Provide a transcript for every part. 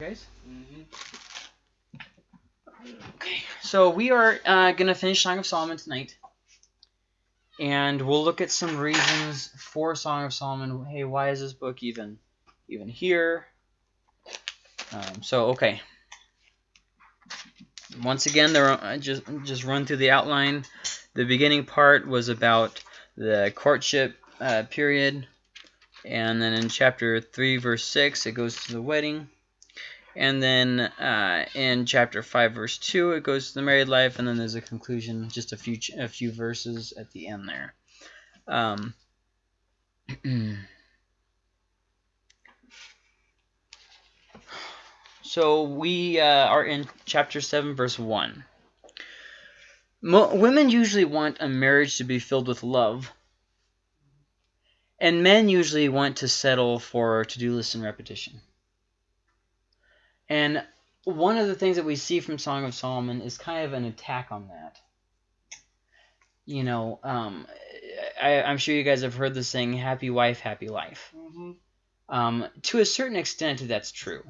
Guys? Okay, so we are uh, going to finish Song of Solomon tonight. And we'll look at some reasons for Song of Solomon. Hey, why is this book even even here? Um, so, okay. Once again, there are, just just run through the outline. The beginning part was about the courtship uh, period, and then in chapter three, verse six, it goes to the wedding, and then uh, in chapter five, verse two, it goes to the married life, and then there's a conclusion, just a few a few verses at the end there. Um, So we uh, are in chapter 7, verse 1. Mo women usually want a marriage to be filled with love, and men usually want to settle for to-do lists and repetition. And one of the things that we see from Song of Solomon is kind of an attack on that. You know, um, I, am sure you guys have heard the saying, happy wife, happy life. Mm -hmm. um, to a certain extent, that's true.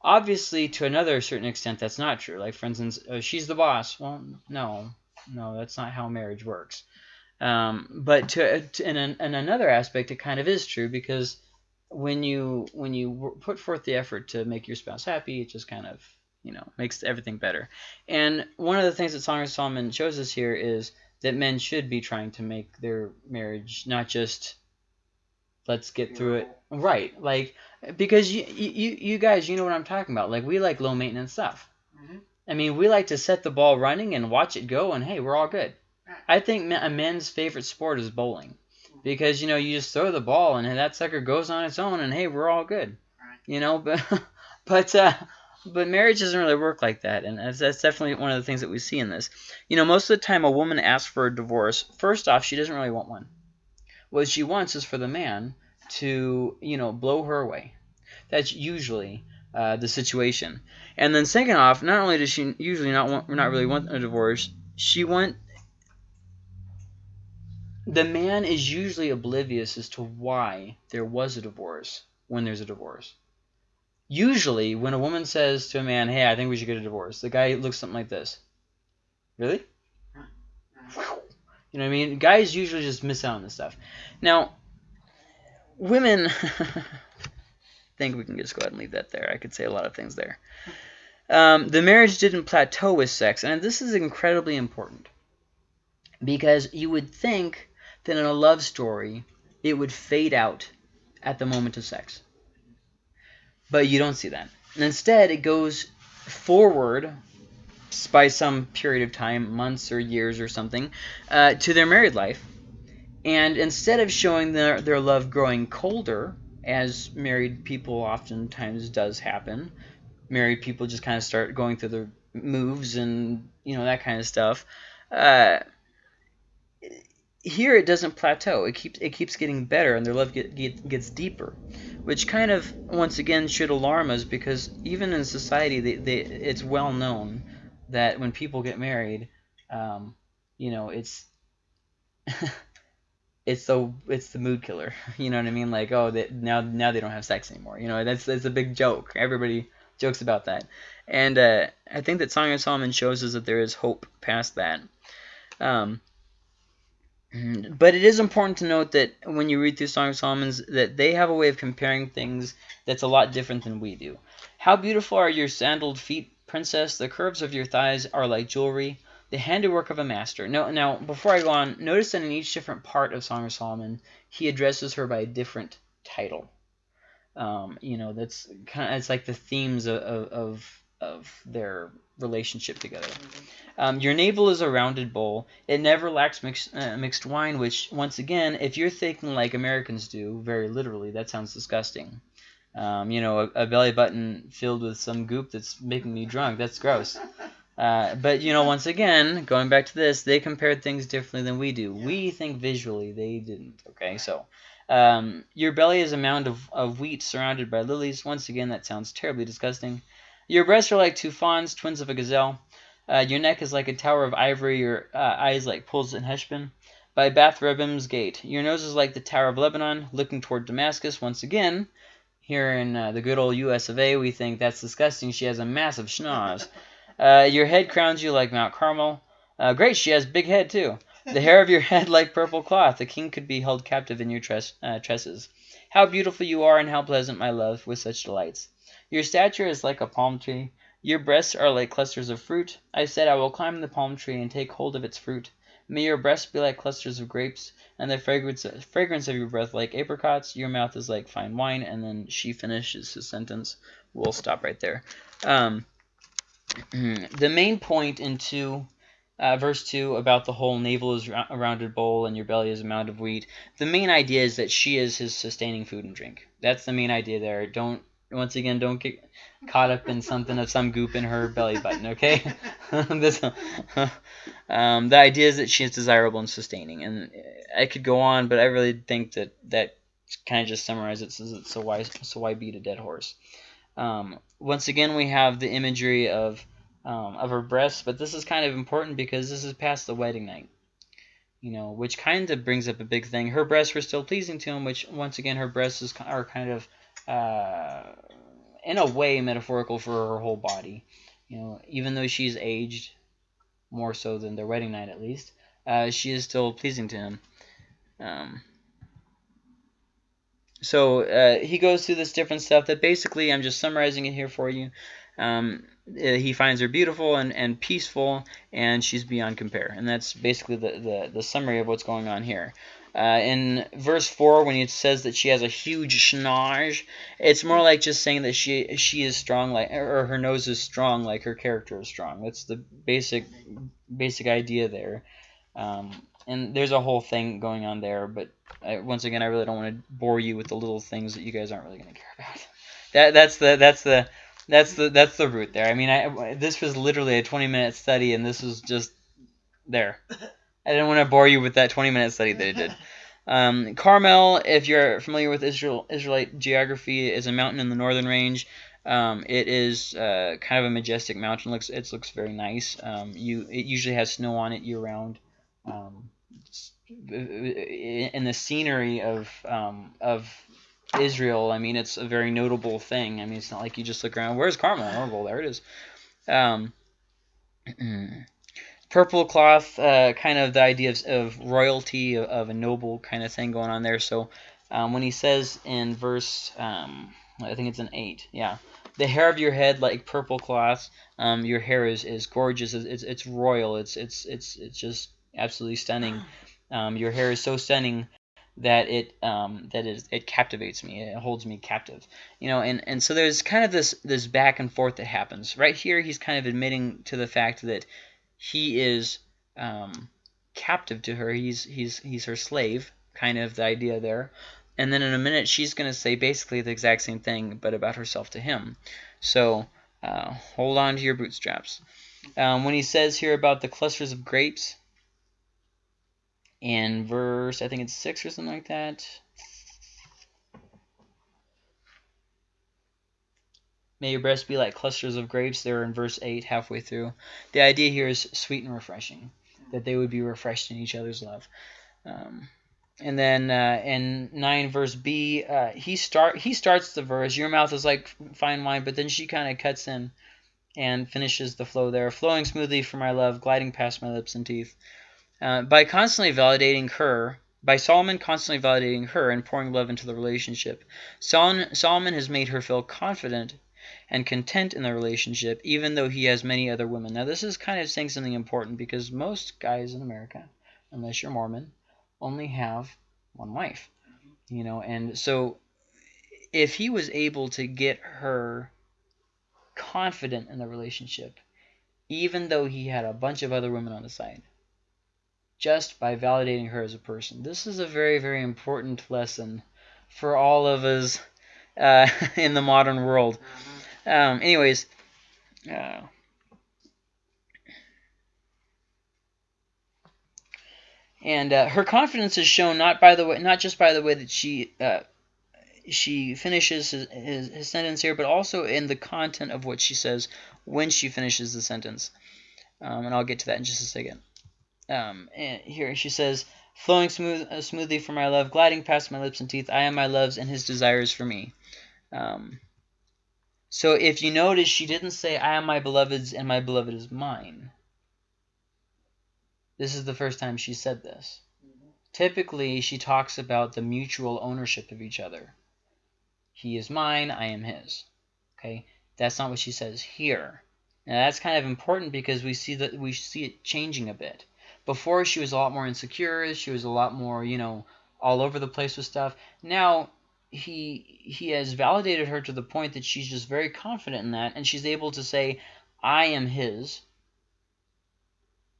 Obviously, to another certain extent, that's not true. Like, for instance, uh, she's the boss. Well, no, no, that's not how marriage works. Um, but to, to in, an, in another aspect, it kind of is true because when you when you put forth the effort to make your spouse happy, it just kind of you know makes everything better. And one of the things that Song of Solomon shows us here is that men should be trying to make their marriage not just let's get through it right like because you, you you guys you know what i'm talking about like we like low maintenance stuff mm-hmm. i mean we like to set the ball running and watch it go and hey we're all good i think a men's favorite sport is bowling. Because you know you just throw the ball and that sucker goes on its own and hey we're all good right. you know but but uh but marriage doesn't really work like that and that's, that's definitely one of the things that we see in this you know most of the time a woman asks for a divorce first off she doesn't really want one what she wants is for the man to, you know, blow her away. That's usually uh, the situation. And then second off, not only does she usually not want, not really want a divorce, she want the man is usually oblivious as to why there was a divorce when there's a divorce. Usually, when a woman says to a man, hey, I think we should get a divorce, the guy looks something like this. Really? You know what I mean? Guys usually just miss out on this stuff. Now, women... Think we can just go ahead and leave that there. I could say a lot of things there. Um, the marriage didn't plateau with sex, and this is incredibly important. Because you would think in a love story, it would fade out at the moment of sex. But you don't see that. And instead, it goes forward by some period of time, months or years or something, uh, to their married life. And instead of showing their, their love growing colder, as married people oftentimes does happen, married people just kind of start going through their moves and, you know, that kind of stuff. Uh, here it doesn't plateau. It keeps it keeps getting better, and their love get, get, gets deeper, which kind of once again should alarm us because even in society, they, they, it's well known that when people get married, um, you know, it's it's the it's the mood killer. You know what I mean? Like, oh, they, now now they don't have sex anymore. You know, that's that's a big joke. Everybody jokes about that, and uh, I think that Song of Solomon shows us that there is hope past that. Um, but it is important to note that when you read through Song of Solomon's, that they have a way of comparing things that's a lot different than we do. How beautiful are your sandaled feet, princess! The curves of your thighs are like jewelry the handiwork of a master. No, now, before I go on, notice that in each different part of Song of Solomon, he addresses her by a different title. Um, you know, that's kind of, it's like the themes of, of, of their relationship together. Um, your navel is a rounded bowl. It never lacks mixed, uh, mixed wine, which, once again, if you're thinking like Americans do, very literally, that sounds disgusting. Um, you know, a, a belly button filled with some goop that's making me drunk. That's gross. Uh, but, you know, once again, going back to this, they compared things differently than we do. Yeah. We think visually. They didn't. Okay, so um, your belly is a mound of, of wheat surrounded by lilies. Once again, that sounds terribly disgusting. Your breasts are like two fawns, twins of a gazelle. Uh, your neck is like a tower of ivory. Your uh, eyes like pools in Heshbon. By Bath Rabbim's gate. Your nose is like the tower of Lebanon, looking toward Damascus. Once again, Here in uh, the good old U.S. of A., we think that's disgusting. She has a massive schnoz. Uh, your head crowns you like Mount Carmel. Uh, great, she has big head too. The hair of your head like purple cloth. The king could be held captive in your tress, uh, tresses. How beautiful you are, and how pleasant, my love, with such delights. Your stature is like a palm tree. Your breasts are like clusters of fruit. I said, I will climb the palm tree and take hold of its fruit. May your breasts be like clusters of grapes, and the fragrance, fragrance of your breath like apricots. Your mouth is like fine wine. And then she finishes his sentence. We'll stop right there. Um, the main point in two, uh, verse 2 about the whole navel is a rounded bowl and your belly is a mound of wheat. The main idea is that she is his sustaining food and drink. That's the main idea there. Don't once again, don't get caught up in something of some goop in her belly button, okay? this, um, the idea is that she is desirable and sustaining, and I could go on, but I really think that that kind of just summarizes it. So why so why beat a dead horse? Um, once again, we have the imagery of um, of her breasts, but this is kind of important because this is past the wedding night. You know, which kind of brings up a big thing. Her breasts were still pleasing to him, which once again, her breasts is, are kind of uh, in a way metaphorical for her whole body. You know, even though she's aged more so than their wedding night at least, uh, she is still pleasing to him. Um, so uh, he goes through this different stuff that basically I'm just summarizing it here for you. Um, uh, he finds her beautiful and, and peaceful, and she's beyond compare. And that's basically the, the, the summary of what's going on here. Uh, in verse 4, when it says that she has a huge schnoz, it's more like just saying that she she is strong, like or her nose is strong, like her character is strong. That's the basic basic idea there. Um, and there's a whole thing going on there, but I, once again, I really don't want to bore you with the little things that you guys aren't really going to care about. That that's the that's the that's the that's the root there. I mean, I this was literally a 20 minute study, and this was just there. I didn't want to bore you with that 20 minute study that I did. Um, Carmel, if you're familiar with Israel Israelite geography, is a mountain in the northern range. Um, it is uh, kind of a majestic mountain. looks It looks very nice. Um, you It usually has snow on it year round. Um, in the scenery of um, of Israel, I mean, it's a very notable thing. I mean, it's not like you just look around. Where's Carmel? Oh, well, there it is. Purple cloth, uh, kind of the idea of, of royalty, of, of, a noble kind of thing going on there. So um, when he says in verse, um, I think it's an 8, yeah, the hair of your head like purple cloth, um, your hair is, is gorgeous, it's, it's, it's, royal, it's, it's, it's, it's just absolutely stunning. Um, your hair is so stunning that it um, that is it captivates me. It holds me captive, you know. And and so there's kind of this this back and forth that happens right here. He's kind of admitting to the fact that he is um, captive to her. He's he's he's her slave, kind of the idea there. And then in a minute, she's going to say basically the exact same thing, but about herself to him. So uh, hold on to your bootstraps. Um, when he says here about the clusters of grapes, in verse, I think it's 6 or something like that. May your breasts be like clusters of grapes. They're in verse 8, halfway through. The idea here is sweet and refreshing, that they would be refreshed in each other's love. Um, and then uh, in 9 verse B, uh, he start he starts the verse, your mouth is like fine wine, but then she kind of cuts in and finishes the flow there, flowing smoothly for my love, gliding past my lips and teeth. Uh, by constantly validating her, by Solomon constantly validating her and pouring love into the relationship, Solomon has made her feel confident and content in the relationship, even though he has many other women. Now, this is kind of saying something important because most guys in America, unless you're Mormon, only have one wife. You know, and so if he was able to get her confident in the relationship, even though he had a bunch of other women on the side, just by validating her as a person. This is a very, very important lesson for all of us uh, in the modern world. Um, anyways, uh, and uh, her confidence is shown not by the way, not just by the way that she uh, she finishes his, his, his, sentence here, but also in the content of what she says when she finishes the sentence. Um, and I'll get to that in just a second. Um, here she says, flowing smooth, uh, smoothly for my love, gliding past my lips and teeth, I am my love's and his desires for me. Um, so if you notice, she didn't say, I am my beloved's and my beloved is mine. This is the first time she said this. Mm-hmm. Typically, she talks about the mutual ownership of each other. He is mine, I am his. Okay, that's not what she says here. Now that's kind of important because we see that we see it changing a bit. Before she was a lot more insecure, she was a lot more, you know, all over the place with stuff. Now he he has validated her to the point that she's just very confident in that and she's able to say I am his.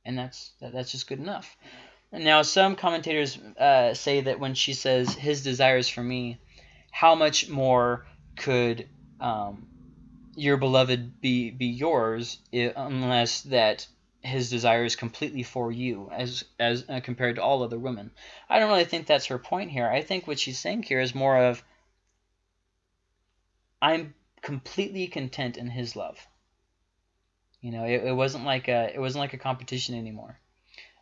And that's that, that's just good enough. Now, some commentators uh, say that when she says his desires for me, how much more could um, your beloved be be yours unless that his desires completely for you as as uh, compared to all other women. I don't really think that's her point here. I think what she's saying here is more of I'm completely content in his love. You know, it, it wasn't like a it wasn't like a competition anymore.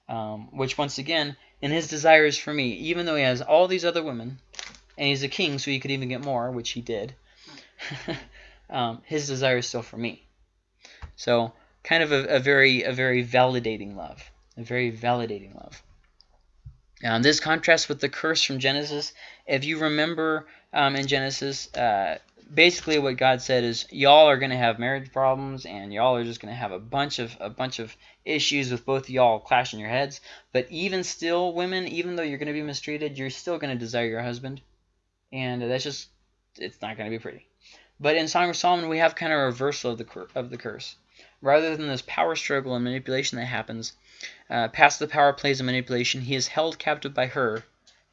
Um, which once again, in his desires for me, even though he has all these other women, and he's a king, so he could even get more, which he did. um, his desire is still for me. So kind of a, a, very a very validating love, a very validating love. Um, this contrasts with the curse from Genesis. If you remember um, in Genesis, uh, basically what God said is y'all are going to have marriage problems and y'all are just going to have a bunch of a bunch of issues with both y'all clashing your heads. But even still, women, even though you're going to be mistreated, you're still going to desire your husband, and that's just it's not going to be pretty. But in Song of Solomon, we have kind of a reversal of the of the curse. Rather than this power struggle and manipulation that happens, uh, past the power plays and manipulation, he is held captive by her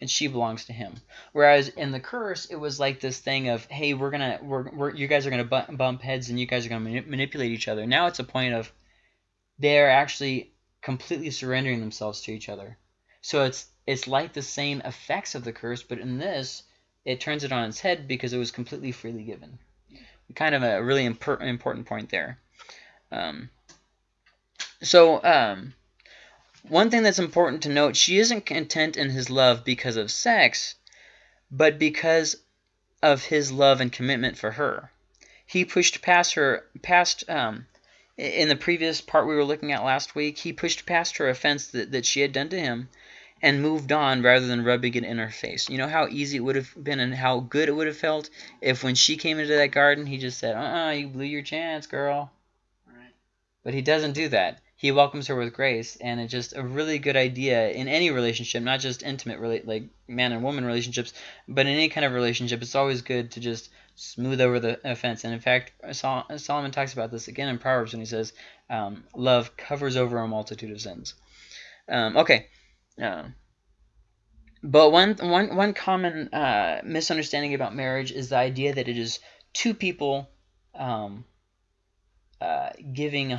and she belongs to him. Whereas in the curse, it was like this thing of, hey, we're gonna, we're, we're you guys are gonna bump heads and you guys are gonna manip manipulate each other. Now it's a point of they're actually completely surrendering themselves to each other. So it's it's like the same effects of the curse, but in this, it turns it on its head because it was completely freely given. Kind of a really impor important point there. Um, so um, one thing that's important to note, she isn't content in his love because of sex, but because of his love and commitment for her. He pushed past her, past, um, in the previous part we were looking at last week, he pushed past her offense that, that she had done to him and moved on rather than rubbing it in her face. You know how easy it would have been and how good it would have felt if when she came into that garden, he just said, uh-uh, you blew your chance, girl. But he doesn't do that he welcomes her with grace, and it's just a really good idea in any relationship, not just intimate, like man and woman relationships, but in any kind of relationship. It's always good to just smooth over the offense. And in fact, Sol- Solomon talks about this again in Proverbs when he says, um, "Love covers over a multitude of sins." Um, okay. Uh, but one, one, one common uh, misunderstanding about marriage is the idea that it is two people um, uh, giving 100%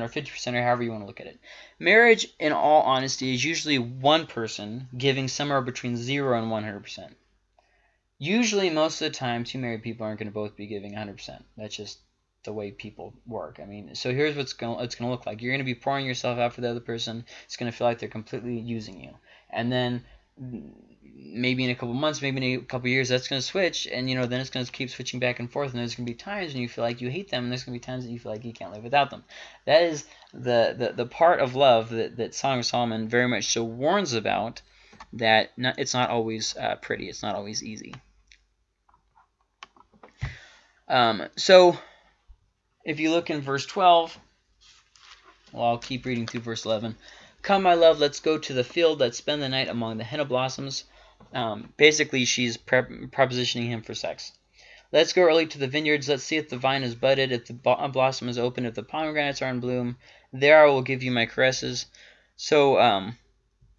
or 50% or however you want to look at it. Marriage, in all honesty, is usually one person giving somewhere between 0 and 100%. Usually, most of the time, two married people aren't going to both be giving 100%. That's just the way people work. I mean, so here's what's going it's going to look like. You're going to be pouring yourself out for the other person. It's going to feel like they're completely using you. And then maybe in a couple months, maybe in a couple years, that's going to switch, and you know then it's going to keep switching back and forth, and there's going to be times when you feel like you hate them, and there's going to be times that you feel like you can't live without them. That is the the, the part of love that, that Song of Solomon very much so warns about, that not, it's not always uh, pretty, it's not always easy. Um, so if you look in verse 12, well, I'll keep reading through verse 11. Come, my love, let's go to the field, let's spend the night among the henna blossoms. Um, basically, she's propositioning him for sex. Let's go early to the vineyards. Let's see if the vine is budded, if the blossom is open, if the pomegranates are in bloom. There I will give you my caresses. So um,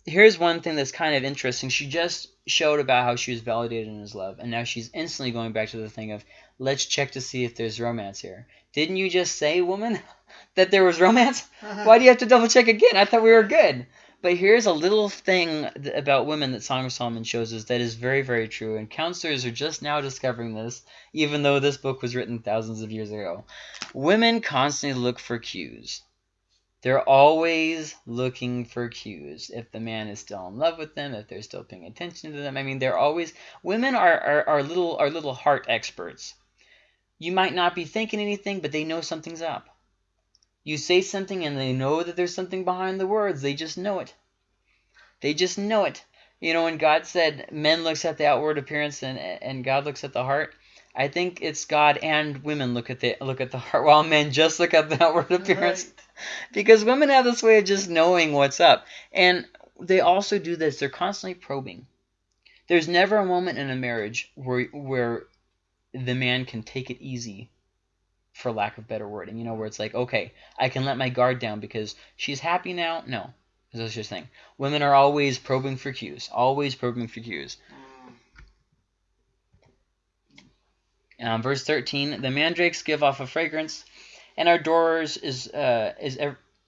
here's one thing that's kind of interesting. She just showed about how she was validated in his love, and now she's instantly going back to the thing of, let's check to see if there's romance here. Didn't you just say, woman, that there was romance? Uh-huh. Why do you have to double check again? I thought we were good. But here's a little thing about women that Song of Solomon shows us that is very, very true. And counselors are just now discovering this, even though this book was written thousands of years ago. Women constantly look for cues. They're always looking for cues. If the man is still in love with them, if they're still paying attention to them. I mean, they're always women are are, are little are little heart experts. You might not be thinking anything, but they know something's up. You say something and they know that there's something behind the words. They just know it. They just know it. You know, when God said men looks at the outward appearance and and God looks at the heart, I think it's God and women look at the look at the heart while men just look at the outward appearance. Right because women have this way of just knowing what's up. And they also do this. They're constantly probing. There's never a moment in a marriage where where the man can take it easy for lack of better wording. You know, where it's like, okay, I can let my guard down because she's happy now. No, that's just thing. Women are always probing for cues. Always probing for cues. Um, verse 13, the mandrakes give off a fragrance, and our doors is uh, is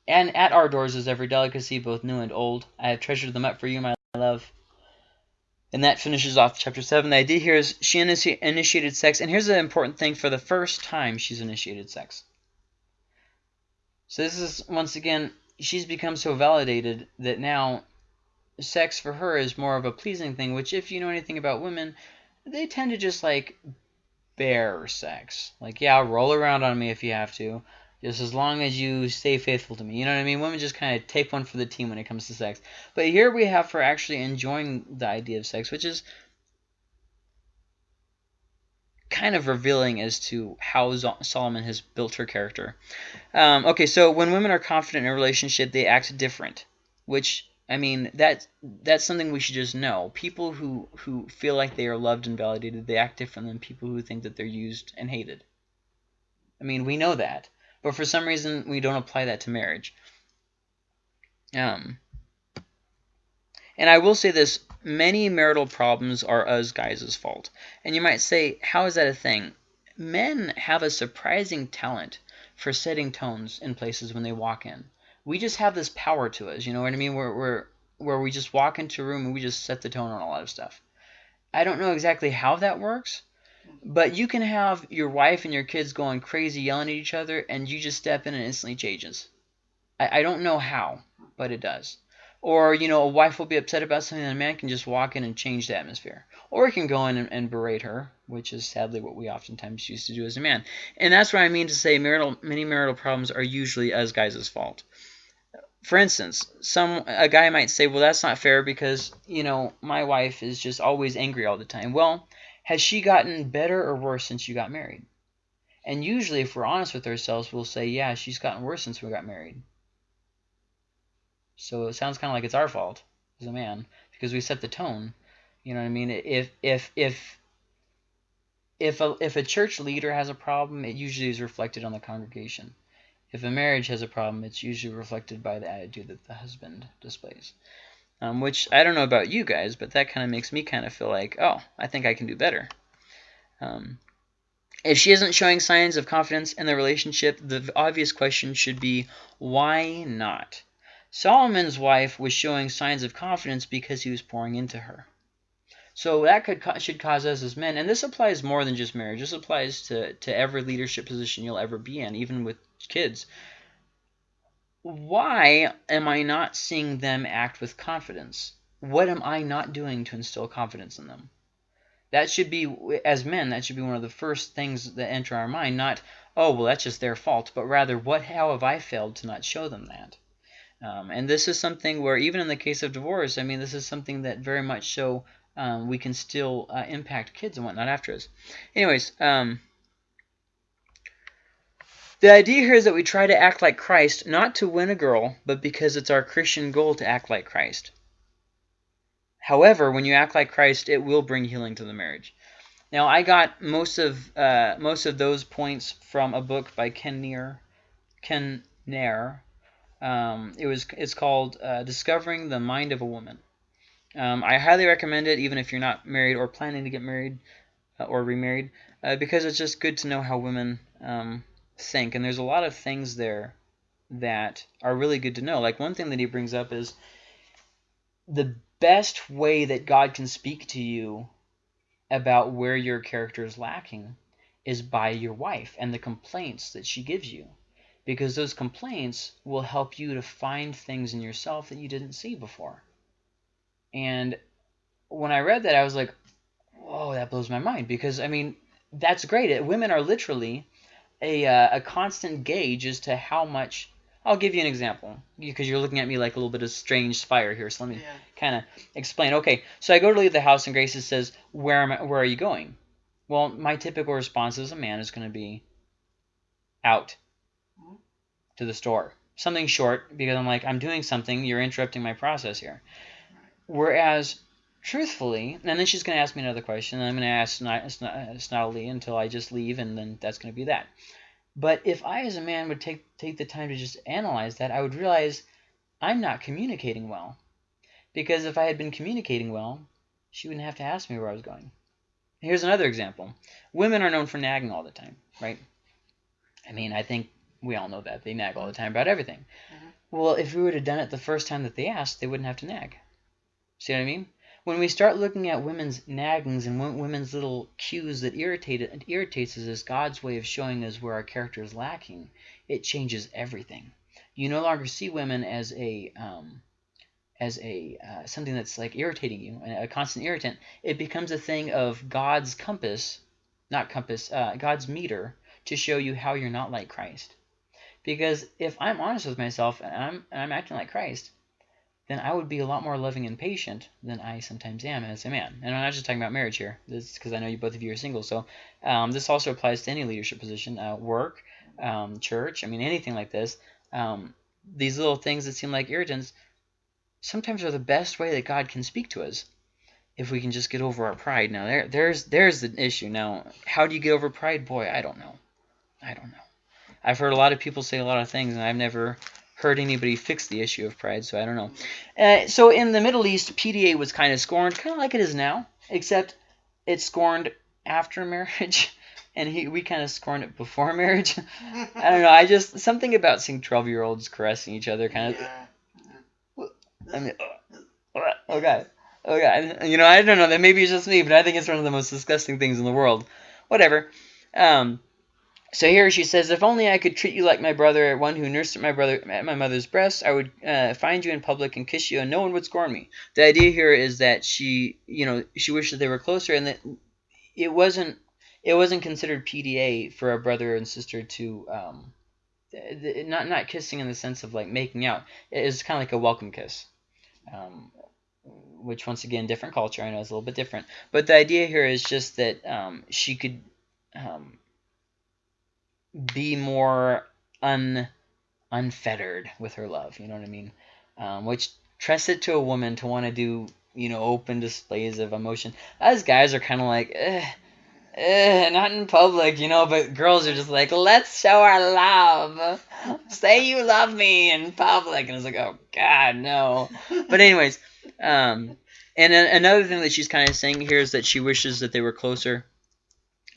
and at our doors is every delicacy, both new and old. I have treasured them up for you, my love. And that finishes off chapter 7. The idea here is she initi initiated sex. And here's an important thing for the first time she's initiated sex. So this is, once again, she's become so validated that now sex for her is more of a pleasing thing, which if you know anything about women, they tend to just like bear sex. Like, yeah, roll around on me if you have to. Just as long as you stay faithful to me. You know what I mean? Women just kind of take one for the team when it comes to sex. But here we have her actually enjoying the idea of sex, which is kind of revealing as to how Solomon has built her character. Um, okay, so when women are confident in a relationship, they act different, which I mean, that that's something we should just know. People who, who feel like they are loved and validated, they act different than people who think that they're used and hated. I mean, we know that. But for some reason, we don't apply that to marriage. Um, and I will say this, many marital problems are us guys' fault. And you might say, how is that a thing? Men have a surprising talent for setting tones in places when they walk in we just have this power to us. You know what I mean? Where where where we just walk into a room and we just set the tone on a lot of stuff. I don't know exactly how that works, but you can have your wife and your kids going crazy yelling at each other, and you just step in and instantly changes. I, I don't know how, but it does. Or, you know, a wife will be upset about something and a man can just walk in and change the atmosphere. Or he can go in and, and, berate her, which is sadly what we oftentimes used to do as a man. And that's what I mean to say marital, many marital problems are usually us guys' fault for instance, some a guy might say, well, that's not fair because, you know, my wife is just always angry all the time. Well, has she gotten better or worse since you got married? And usually, if we're honest with ourselves, we'll say, yeah, she's gotten worse since we got married. So it sounds kind of like it's our fault as a man because we set the tone. You know what I mean? If if if if a if a church leader has a problem, it usually is reflected on the congregation. If a marriage has a problem, it's usually reflected by the attitude that the husband displays. Um, which, I don't know about you guys, but that kind of makes me kind of feel like, oh, I think I can do better. Um, if she isn't showing signs of confidence in the relationship, the obvious question should be, why not? Solomon's wife was showing signs of confidence because he was pouring into her. So that could should cause us as men, and this applies more than just marriage. This applies to, to every leadership position you'll ever be in, even with kids. Why am I not seeing them act with confidence? What am I not doing to instill confidence in them? That should be, as men, that should be one of the first things that enter our mind. Not, oh, well, that's just their fault, but rather, what, how have I failed to not show them that? Um, and this is something where, even in the case of divorce, I mean, this is something that very much so um, we can still uh, impact kids and whatnot after us. Anyways, um, the idea here is that we try to act like Christ, not to win a girl, but because it's our Christian goal to act like Christ. However, when you act like Christ, it will bring healing to the marriage. Now, I got most of uh, most of those points from a book by Ken Near. Ken Nair. Um, it was it's called uh, Discovering the Mind of a Woman. Um, I highly recommend it, even if you're not married or planning to get married uh, or remarried, uh, because it's just good to know how women um, think. And there's a lot of things there that are really good to know. Like one thing that he brings up is the best way that God can speak to you about where your character is lacking is by your wife and the complaints that she gives you. because those complaints will help you to find things in yourself that you didn't see before. And when I read that, I was like, whoa, that blows my mind because I mean that's great. Women are literally a uh, a constant gauge as to how much. I'll give you an example because you're looking at me like a little bit of strange fire here. So let me Yeah. kind of explain. Okay, so I go to leave the house and Grace says, "Where am I, Where are you going?" Well, my typical response as a man is going to be out to the store. Something short because I'm like, I'm doing something. You're interrupting my process here. Whereas, truthfully, and then she's going to ask me another question, and I'm going to ask snot, snot, snottily until I just leave, and then that's going to be that. But if I, as a man, would take take the time to just analyze that, I would realize I'm not communicating well. Because if I had been communicating well, she wouldn't have to ask me where I was going. Here's another example. Women are known for nagging all the time, right? I mean, I think we all know that. They nag all the time about everything. Mhm. Well, if we would have done it the first time that they asked, they wouldn't have to nag. See what I mean? When we start looking at women's naggings and women's little cues that irritate it, irritates us as God's way of showing us where our character is lacking, it changes everything. You no longer see women as a um, as a uh, something that's like irritating you, a a constant irritant. It becomes a thing of God's compass, not compass, uh, God's meter to show you how you're not like Christ. Because if I'm honest with myself and I'm and I'm acting like Christ, then I would be a lot more loving and patient than I sometimes am as a man. And I'm not just talking about marriage here. This because I know you both of you are single. So um, this also applies to any leadership position, uh, work, um, church. I mean anything like this. Um, these little things that seem like irritants sometimes are the best way that God can speak to us. If we can just get over our pride. Now there there's there's the issue. Now how do you get over pride? Boy, I don't know. I don't know. I've heard a lot of people say a lot of things, and I've never heard anybody fix the issue of pride, so I don't know. Uh, so in the Middle East, PDA was kind of scorned, kind of like it is now, except it's scorned after marriage, and he, we kind of scorned it before marriage. I don't know. I just something about seeing twelve-year-olds caressing each other, kind of. Yeah. I mean, uh, oh god, oh god. You know, I don't know. That maybe it's just me, but I think it's one of the most disgusting things in the world. Whatever. Um. So here she says, if only I could treat you like my brother, one who nursed my brother at my mother's breast, I would uh, find you in public and kiss you, and no one would scorn me. The idea here is that she, you know, she wished that they were closer, and that it wasn't, it wasn't considered PDA for a brother and sister to, um, not not kissing in the sense of like making out. It is kind of like a welcome kiss, um, which once again, different culture. I know is a little bit different, but the idea here is just that um, she could. Um, be more un unfettered with her love. You know what I mean? Um, which trusts it to a woman to want to do you know open displays of emotion. Us guys are kind of like, eh, eh, not in public, you know. But girls are just like, let's show our love. Say you love me in public, and it's like, oh God, no. But anyways, um, and another thing that she's kind of saying here is that she wishes that they were closer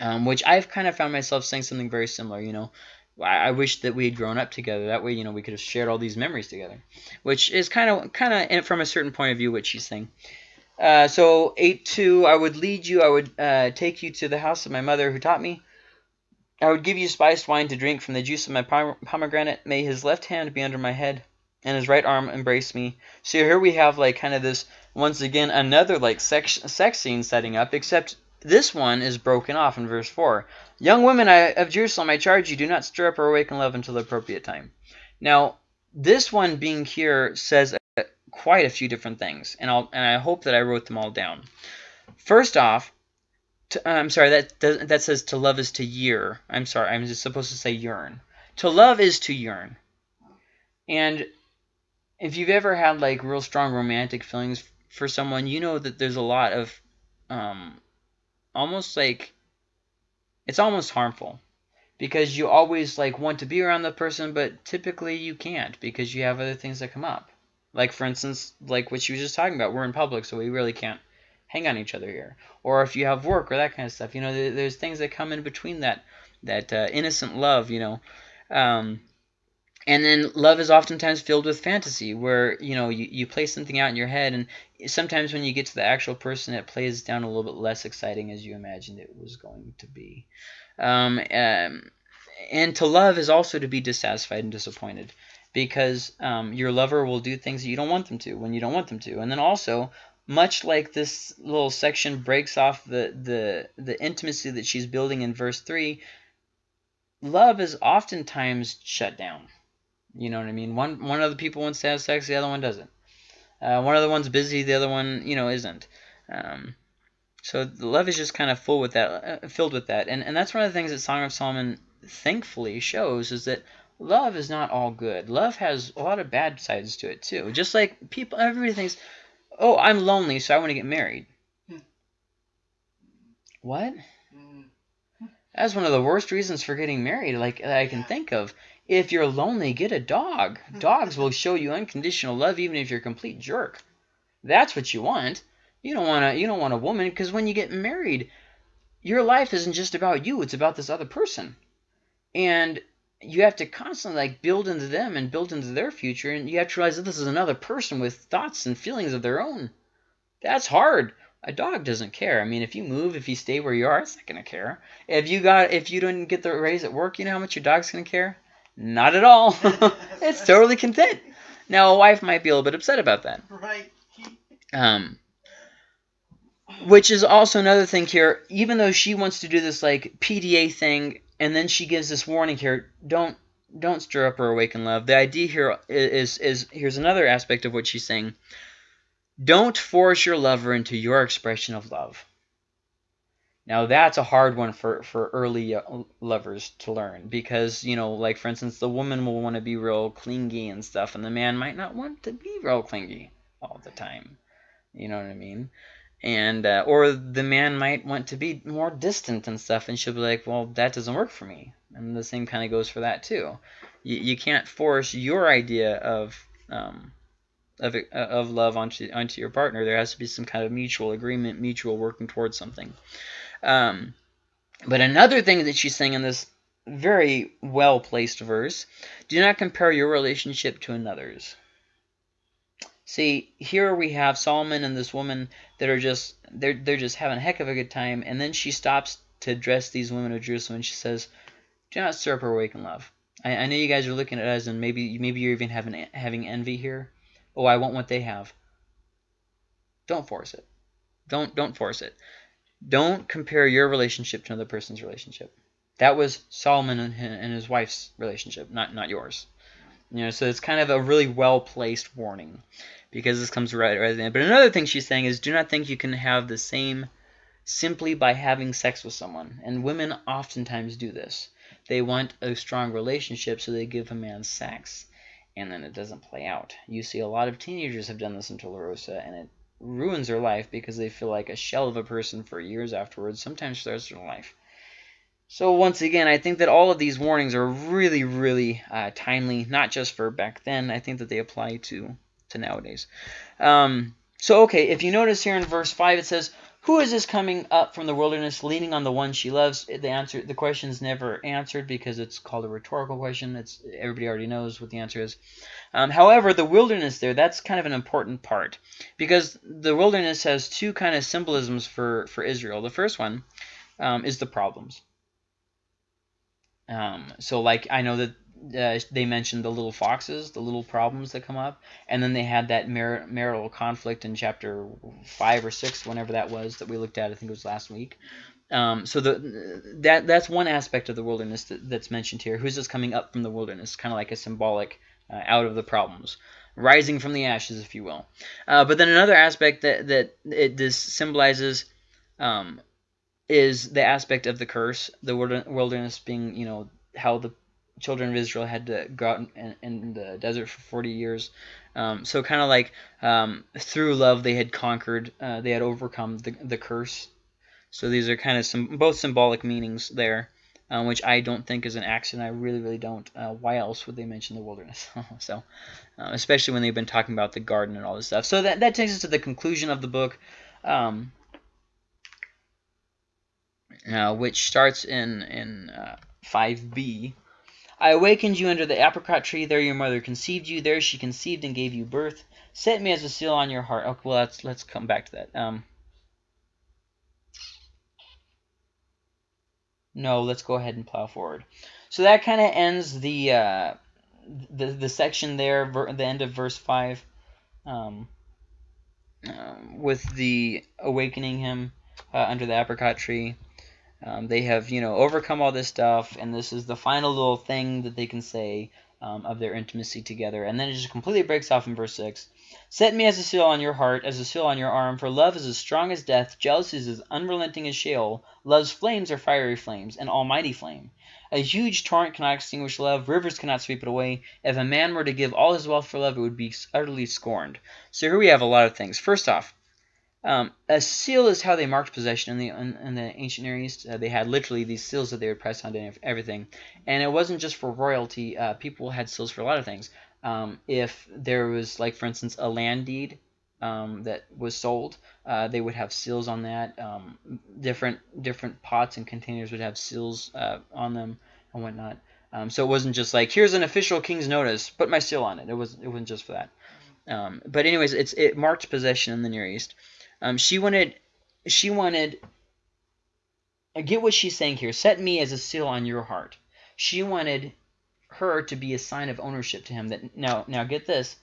um, which I've kind of found myself saying something very similar. You know, I, wish that we had grown up together. That way, you know, we could have shared all these memories together, which is kind of kind of from a certain point of view what she's saying. Uh, so eight two, I would lead you. I would uh, take you to the house of my mother who taught me. I would give you spiced wine to drink from the juice of my pomegranate. May his left hand be under my head, and his right arm embrace me. So here we have like kind of this once again another like sex sex scene setting up, except this one is broken off in verse 4. Young women I, of Jerusalem, I charge you, do not stir up or awaken love until the appropriate time. Now, this one being here says uh, quite a few different things, and, I'll, and I hope that I wrote them all down. First off, to, I'm sorry, that, that says to love is to year. I'm sorry, I'm just supposed to say yearn. To love is to yearn. And if you've ever had like real strong romantic feelings for someone, you know that there's a lot of um, almost like it's almost harmful because you always like want to be around the person but typically you can't because you have other things that come up. Like for instance like what she was just talking about we're in public so we really can't hang on each other here. Or if you have work or that kind of stuff you know there's things that come in between that that uh, innocent love you know. Um, and then love is oftentimes filled with fantasy where you know you, you play something out in your head and sometimes when you get to the actual person it plays down a little bit less exciting as you imagined it was going to be um, um, and to love is also to be dissatisfied and disappointed because um, your lover will do things that you don't want them to when you don't want them to. And then also, much like this little section breaks off the, the, the intimacy that she's building in verse 3, love is oftentimes shut down. You know what I mean? One, one of the people wants to have sex, the other one doesn't. Uh, one of the one's busy, the other one, you know, isn't. Um, so love is just kind of full with that, uh, filled with that, and and that's one of the things that Song of Solomon thankfully shows is that love is not all good. Love has a lot of bad sides to it too. Just like people, everybody thinks, "Oh, I'm lonely, so I want to get married." Hmm. What? Mm. That's one of the worst reasons for getting married, like that I can think of. If you're lonely, get a dog. Dogs will show you unconditional love, even if you're a complete jerk. That's what you want. You don't want to. You don't want a woman because when you get married, your life isn't just about you. It's about this other person, and you have to constantly like build into them and build into their future, and you have to realize that this is another person with thoughts and feelings of their own. That's hard. A dog doesn't care. I mean, if you move, if you stay where you are, it's not gonna care. If you got, if you didn't get the raise at work, you know how much your dog's gonna care? Not at all. it's totally content. Now, a wife might be a little bit upset about that. Right. Um, which is also another thing here. Even though she wants to do this like PDA thing, and then she gives this warning here: don't don't stir up or awaken love. The idea here is is here's another aspect of what she's saying. Don't force your lover into your expression of love. Now that's a hard one for for early uh, lovers to learn because you know, like for instance, the woman will want to be real clingy and stuff, and the man might not want to be real clingy all the time. You know what I mean? And uh, or the man might want to be more distant and stuff, and she'll be like, "Well, that doesn't work for me." And the same kind of goes for that too. You, you can't force your idea of um, of of love onto onto your partner. There has to be some kind of mutual agreement, mutual working towards something. Um, but another thing that she's saying in this very well placed verse: "Do not compare your relationship to another's." See, here we have Solomon and this woman that are just they're they're just having a heck of a good time, and then she stops to address these women of Jerusalem, and she says, "Do not stir up or awaken love." I, I know you guys are looking at us, and maybe maybe you're even having having envy here. Oh, I want what they have. Don't force it. Don't don't force it. Don't compare your relationship to another person's relationship. That was Solomon and his, wife's relationship, not not yours. You know, so it's kind of a really well placed warning because this comes right right at the end. But another thing she's saying is do not think you can have the same simply by having sex with someone. And women oftentimes do this. They want a strong relationship, so they give a man sex, and then it doesn't play out. You see a lot of teenagers have done this in Tularosa, and it ruins their life because they feel like a shell of a person for years afterwards, sometimes of their life. So once again, I think that all of these warnings are really, really uh, timely, not just for back then. I think that they apply to to nowadays. Um, so, okay, if you notice here in verse 5, it says, Who is this coming up from the wilderness, leaning on the one she loves? The answer, the question is never answered because it's called a rhetorical question. It's Everybody already knows what the answer is. Um, however, the wilderness there, that's kind of an important part because the wilderness has two kind of symbolisms for, for Israel. The first one um, is the problems. Um, so, like, I know that uh, they mentioned the little foxes, the little problems that come up, and then they had that mar marital conflict in chapter five or six, whenever that was that we looked at. I think it was last week. Um, so the that that's one aspect of the wilderness that, that's mentioned here. Who's just coming up from the wilderness, kind of like a symbolic uh, out of the problems, rising from the ashes, if you will. Uh, but then another aspect that that it this symbolizes. Um, is the aspect of the curse, the wilderness being, you know, how the children of Israel had to go out in, in the desert for 40 years. Um, so kind of like um, through love they had conquered, uh, they had overcome the, the curse. So these are kind of some both symbolic meanings there, um, which I don't think is an accident. I really, really don't. Uh, why else would they mention the wilderness? so, uh, especially when they've been talking about the garden and all this stuff. So that, that takes us to the conclusion of the book. Um, uh, which starts in in 5b, uh, I awakened you under the apricot tree. There your mother conceived you. There she conceived and gave you birth. Set me as a seal on your heart. Okay, well, let's, let's come back to that. Um, no, let's go ahead and plow forward. So that kind of ends the uh, the the section there, the end of verse five, um, um, with the awakening him uh, under the apricot tree. Um, they have you know overcome all this stuff, and this is the final little thing that they can say um, of their intimacy together, and then it just completely breaks off in verse six. Set me as a seal on your heart, as a seal on your arm, for love is as strong as death, jealousy is as unrelenting as Sheol, love's flames are fiery flames, an almighty flame. A huge torrent cannot extinguish love, rivers cannot sweep it away. If a man were to give all his wealth for love, it would be utterly scorned. So here we have a lot of things. First off, um, a seal is how they marked possession in the in, in the ancient Near East. Uh, they had literally these seals that they would press onto everything, and it wasn't just for royalty. Uh, people had seals for a lot of things. Um, if there was, like, for instance, a land deed um, that was sold, uh, they would have seals on that. Um, different different pots and containers would have seals uh, on them and whatnot. Um, so it wasn't just like here's an official king's notice, put my seal on it. It was it wasn't just for that. Um, but anyways, it's it marked possession in the Near East. Um, she wanted she wanted I get what she's saying here. Set me as a seal on your heart. She wanted her to be a sign of ownership to him. That now, now get this,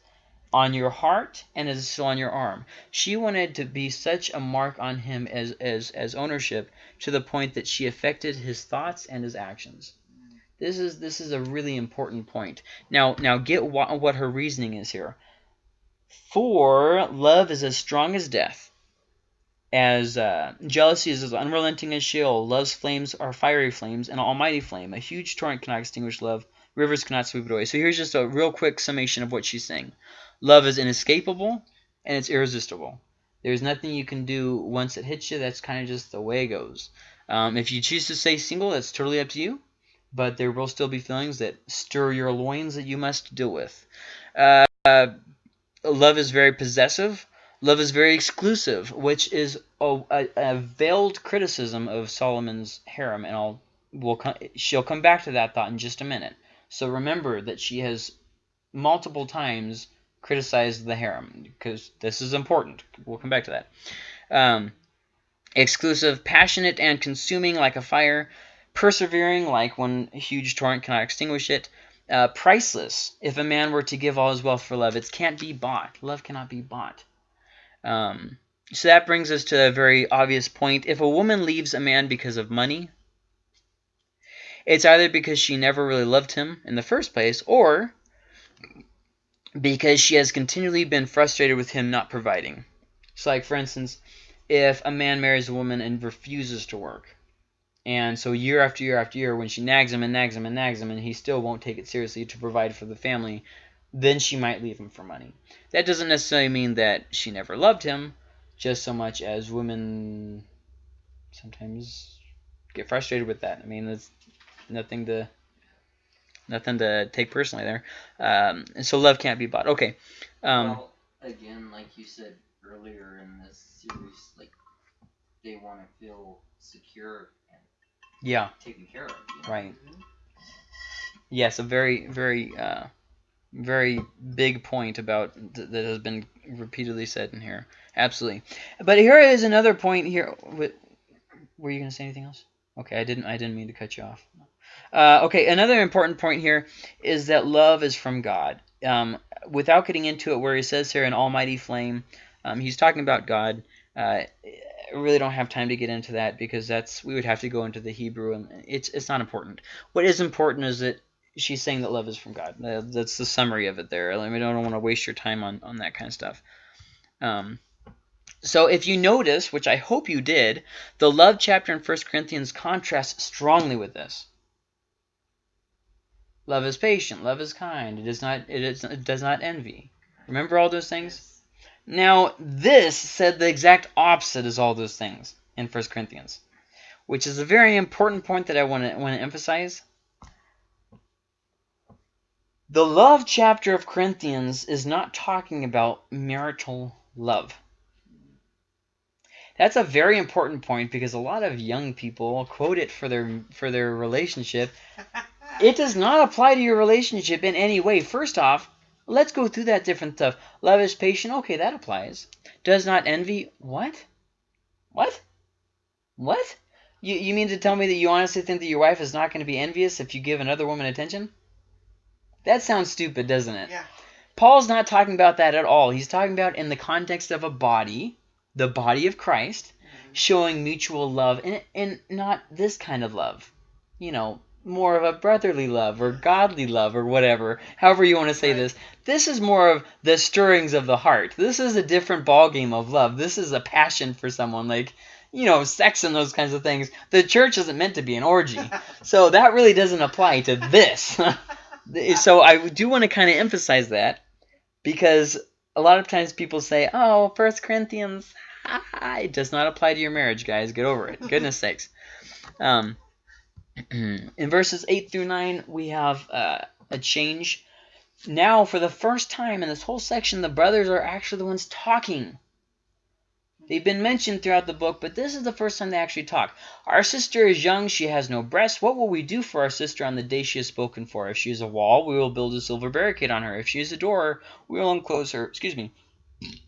on your heart and as a seal on your arm. She wanted to be such a mark on him as as as ownership to the point that she affected his thoughts and his actions. This is this is a really important point. Now now get what, what her reasoning is here. For love is as strong as death, as uh, jealousy is as unrelenting as Sheol. Love's flames are fiery flames, an almighty flame. A huge torrent cannot extinguish love. Rivers cannot sweep it away. So here's just a real quick summation of what she's saying. Love is inescapable and it's irresistible. There's nothing you can do once it hits you. That's kind of just the way it goes. Um, if you choose to stay single, that's totally up to you. But there will still be feelings that stir your loins that you must deal with. Uh, love is very possessive. Love is very exclusive, which is a, a, a veiled criticism of Solomon's harem, and I'll we'll she'll come back to that thought in just a minute. So remember that she has multiple times criticized the harem because this is important. We'll come back to that. Um, exclusive, passionate and consuming like a fire, persevering like one huge torrent cannot extinguish it, uh, priceless. If a man were to give all his wealth for love, it can't be bought. Love cannot be bought. Um, so that brings us to a very obvious point. If a woman leaves a man because of money, it's either because she never really loved him in the first place, or because she has continually been frustrated with him not providing. So, like, for instance, if a man marries a woman and refuses to work, and so year after year after year, when she nags him and nags him and nags him, and he still won't take it seriously to provide for the family, then she might leave him for money. That doesn't necessarily mean that she never loved him, just so much as women sometimes get frustrated with that. I mean, it's nothing to nothing to take personally there. Um, and so love can't be bought. Okay. Um, well, again, like you said earlier in this series, like they want to feel secure and yeah, taken care of. You know? Right. Yes, a very, very, uh, very big point about th that has been repeatedly said in here. Absolutely. But here is another point here. Were you going to say anything else? Okay, I didn't. I didn't mean to cut you off. Uh, okay, another important point here is that love is from God. Um, without getting into it, where he says here an almighty flame, um, he's talking about God. Uh, I really don't have time to get into that because that's we would have to go into the Hebrew, and it's it's not important. What is important is that she's saying that love is from God. That's the summary of it there. I, mean, I don't want to waste your time on on that kind of stuff. Um, so if you notice, which I hope you did, the love chapter in 1 Corinthians contrasts strongly with this. Love is patient. Love is kind. It is not. It, is, it does not envy. Remember all those things. Now this said the exact opposite as all those things in 1 Corinthians, which is a very important point that I want to want to emphasize. The love chapter of Corinthians is not talking about marital love. That's a very important point because a lot of young people quote it for their for their relationship it does not apply to your relationship in any way. First off, let's go through that different stuff. Love is patient. Okay, that applies. Does not envy. What? What? What? You, you mean to tell me that you honestly think that your wife is not going to be envious if you give another woman attention? That sounds stupid, doesn't it? Yeah. Paul's not talking about that at all. He's talking about in the context of a body, the body of Christ, Mhm. showing mutual love and, and not this kind of love. You know, more of a brotherly love or godly love or whatever, however you want to say Right. this. This is more of the stirrings of the heart. This is a different ballgame of love. This is a passion for someone, like, you know, sex and those kinds of things. The church isn't meant to be an orgy. So that really doesn't apply to this. so I do want to kind of emphasize that because a lot of times people say, "Oh, First Corinthians, it does not apply to your marriage, guys. Get over it. Goodness sakes." Um, in verses eight through nine, we have uh, a change. Now, for the first time in this whole section, the brothers are actually the ones talking. They've been mentioned throughout the book, but this is the first time they actually talk. Our sister is young, she has no breasts. What will we do for our sister on the day she is spoken for? If she is a wall, we will build a silver barricade on her. If she is a door, we will enclose her, excuse me,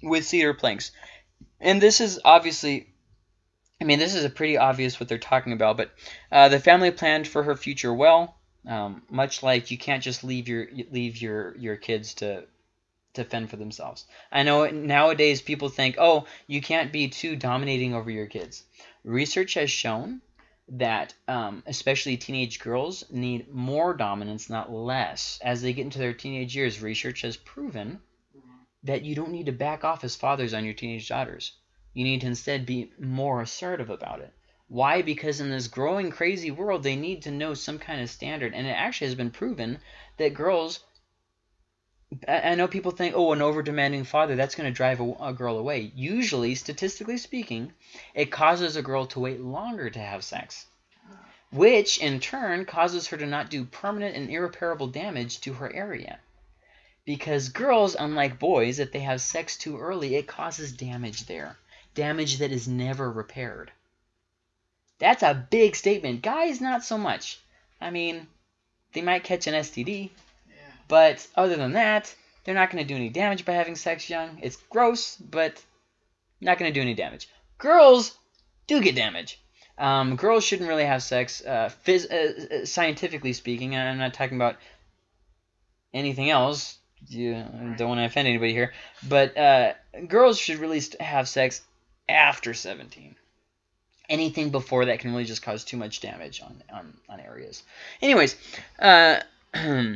with cedar planks. And this is obviously, I mean, this is a pretty obvious what they're talking about, but uh, the family planned for her future well, um, much like you can't just leave your leave your your kids to to fend for themselves. I know nowadays people think, oh, you can't be too dominating over your kids. Research has shown that um, especially teenage girls need more dominance, not less. As they get into their teenage years, research has proven that you don't need to back off as fathers on your teenage daughters. You need to instead be more assertive about it. Why? Because in this growing crazy world, they need to know some kind of standard. And it actually has been proven that girls I know people think, oh, an over demanding father, that's going to drive a, a girl away. Usually, statistically speaking, it causes a girl to wait longer to have sex, which in turn causes her to not do permanent and irreparable damage to her area. Because girls, unlike boys, if they have sex too early, it causes damage there. Damage that is never repaired. That's a big statement. Guys, not so much. I mean, they might catch an STD. But other than that, they're not going to do any damage by having sex young. It's gross, but not going to do any damage. Girls do get damage. Um, girls shouldn't really have sex, uh, uh, uh, scientifically speaking. I'm not talking about anything else. You I don't want to offend anybody here, but uh, girls should really have sex after 17. Anything before that can really just cause too much damage on on, on areas. Anyways, uh,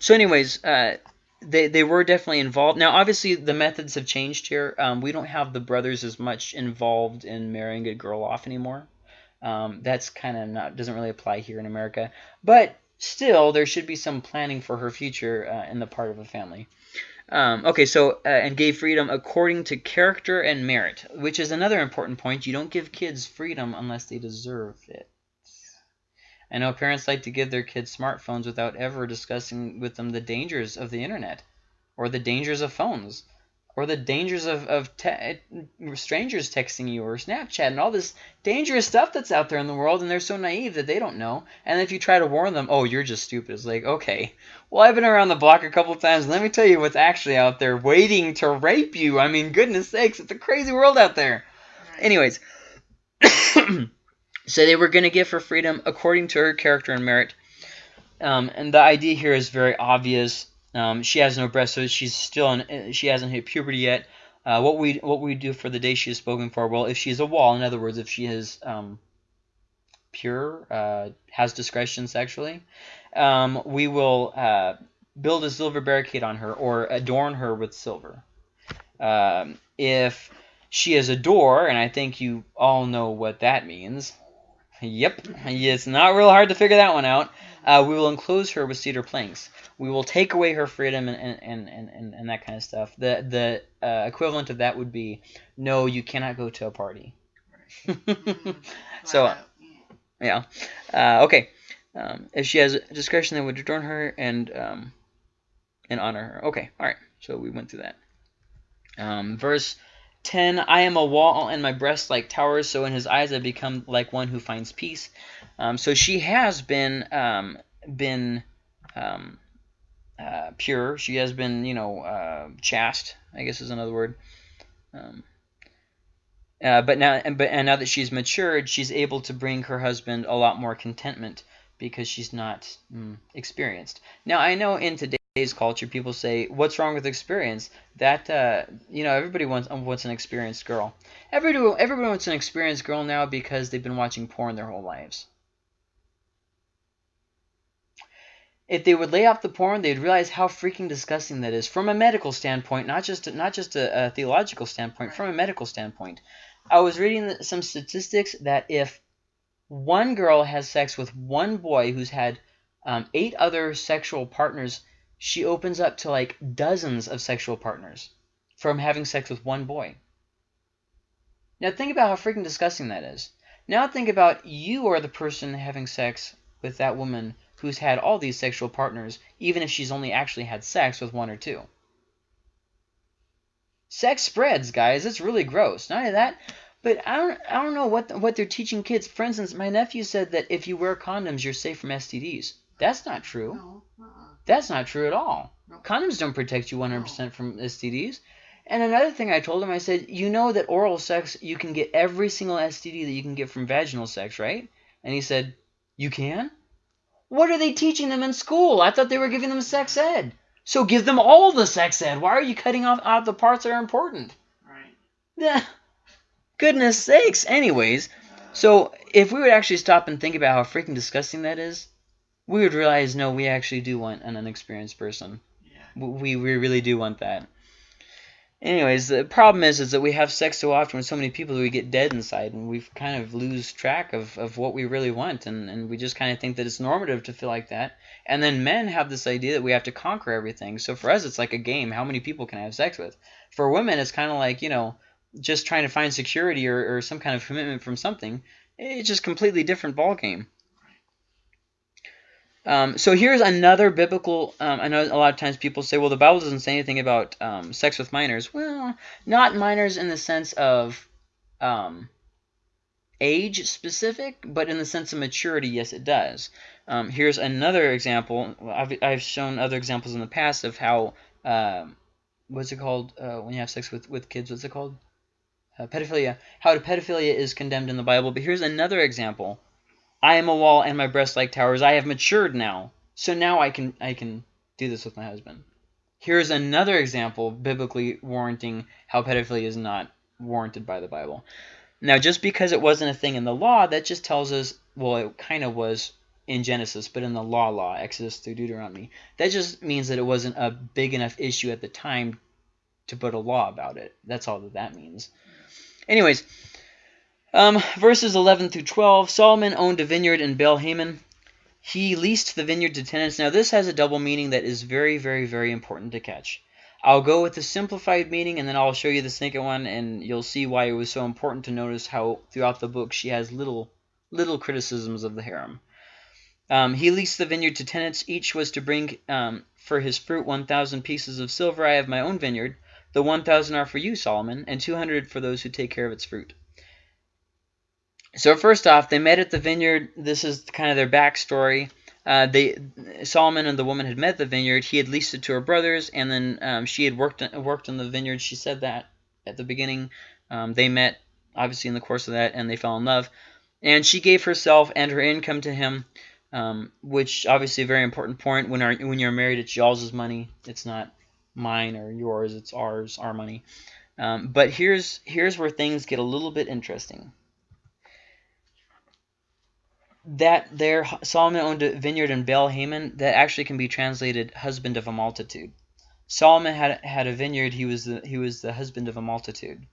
so anyways, uh, they they were definitely involved. Now, obviously, the methods have changed here. Um, we don't have the brothers as much involved in marrying a girl off anymore. Um, that's kind of not doesn't really apply here in America, but still, there should be some planning for her future uh, in the part of a family. Um, okay, so uh, and gave freedom according to character and merit, which is another important point. You don't give kids freedom unless they deserve it. I know parents like to give their kids smartphones without ever discussing with them the dangers of the internet, or the dangers of phones, or the dangers of, of te- strangers texting you, or Snapchat, and all this dangerous stuff that's out there in the world, and they're so naive that they don't know. And if you try to warn them, oh, you're just stupid. It's like, okay, well, I've been around the block a couple times, let me tell you what's actually out there waiting to rape you. I mean, goodness sakes, it's a crazy world out there. Anyways, so they were going to give her freedom according to her character and merit. Um, and the idea here is very obvious. Um, she has no breast, so she's still in, she hasn't hit puberty yet. Uh, what we what we do for the day she is spoken for? Well, if she's a wall, in other words, if she is um, pure, uh, has discretion sexually, um, we will uh, build a silver barricade on her or adorn her with silver. Um, if she is a door, and I think you all know what that means. Yep, it's not real hard to figure that one out. Uh, we will enclose her with cedar planks. We will take away her freedom and, and, and, and, and that kind of stuff. The the uh, equivalent of that would be, no, you cannot go to a party. So, Yeah. Uh, okay. Um, if she has discretion, that would adorn her and um, and honor her. Okay. All right. So we went through that. Um, verse 10 I am a wall and my breasts like towers, so in his eyes I become like one who finds peace. Um, so she has been um, been um, uh, pure. She has been, you know, uh, chaste. I guess is another word. Um, Uh, but now, and, but, and now that she's matured, she's able to bring her husband a lot more contentment because she's not mm, experienced. Now, I know in today's culture, people say, "What's wrong with experience?" That uh, you know, everybody wants wants an experienced girl. Everybody everybody wants an experienced girl now because they've been watching porn their whole lives. If they would lay off the porn, they'd realize how freaking disgusting that is from a medical standpoint, not just not just a, a theological standpoint, from a medical standpoint. I was reading some statistics that if one girl has sex with one boy who's had um, eight other sexual partners, she opens up to like dozens of sexual partners from having sex with one boy. Now think about how freaking disgusting that is. Now think about you are the person having sex with that woman who's had all these sexual partners, even if she's only actually had sex with one or two. Sex spreads, guys. It's really gross. Not only that, but I don't, I don't know what what they're teaching kids. For instance, my nephew said that if you wear condoms, you're safe from STDs. That's not true. No. Uh-uh. That's not true at all. No. Condoms don't protect you 100% from STDs. And another thing I told him, I said, you know that oral sex, you can get every single STD that you can get from vaginal sex, right? And he said, you can? What are they teaching them in school? I thought they were giving them sex ed. So give them all the sex ed. Why are you cutting off out the parts that are important? Right. Yeah. Goodness sakes. Anyways, so if we would actually stop and think about how freaking disgusting that is, we would realize, no, we actually do want an unexperienced person. Yeah. We, we really do want that. Anyways, the problem is is that we have sex so often with so many people that we get dead inside and we kind of lose track of, of what we really want and, and we just kind of think that it's normative to feel like that. And then men have this idea that we have to conquer everything. So for us it's like a game. How many people can I have sex with? For women it's kind of like, you know, just trying to find security or, or some kind of commitment from something. It's just completely different ball game. Um, so here's another biblical. Um, I know a lot of times people say, well, the Bible doesn't say anything about um, sex with minors. Well, not minors in the sense of um, age specific, but in the sense of maturity, yes, it does. Um, here's another example. I've, I've shown other examples in the past of how, um, what's it called uh, when you have sex with, with kids? What's it called? Uh, pedophilia. How pedophilia is condemned in the Bible. But here's another example I am a wall and my breasts like towers. I have matured now. So now I can I can do this with my husband. Here's another example biblically warranting how pedophilia is not warranted by the Bible. Now, just because it wasn't a thing in the law, that just tells us, well, it kind of was in Genesis, but in the law law, Exodus through Deuteronomy, that just means that it wasn't a big enough issue at the time to put a law about it. That's all that that means. Anyways, um, verses 11 through 12, Solomon owned a vineyard in Baal-hamon. He leased the vineyard to tenants. Now, this has a double meaning that is very, very, very important to catch. I'll go with the simplified meaning, and then I'll show you the second one, and you'll see why it was so important to notice how throughout the book she has little, little criticisms of the harem. Um, he leased the vineyard to tenants. Each was to bring um, for his fruit 1,000 pieces of silver. I have my own vineyard. The 1,000 are for you, Solomon, and 200 for those who take care of its fruit. So first off, they met at the vineyard. This is kind of their backstory. Uh, they Solomon and the woman had met the vineyard. He had leased it to her brothers, and then um, she had worked worked in the vineyard. She said that at the beginning. Um, they met obviously in the course of that, and they fell in love. And she gave herself and her income to him, um, which obviously a very important point. When our, when you're married, it's y'all's money. It's not mine or yours. It's ours, our money. Um, but here's here's where things get a little bit interesting that there Solomon owned a vineyard in Baal-hamon that actually can be translated husband of a multitude. Solomon had had a vineyard, he was the he was the husband of a multitude.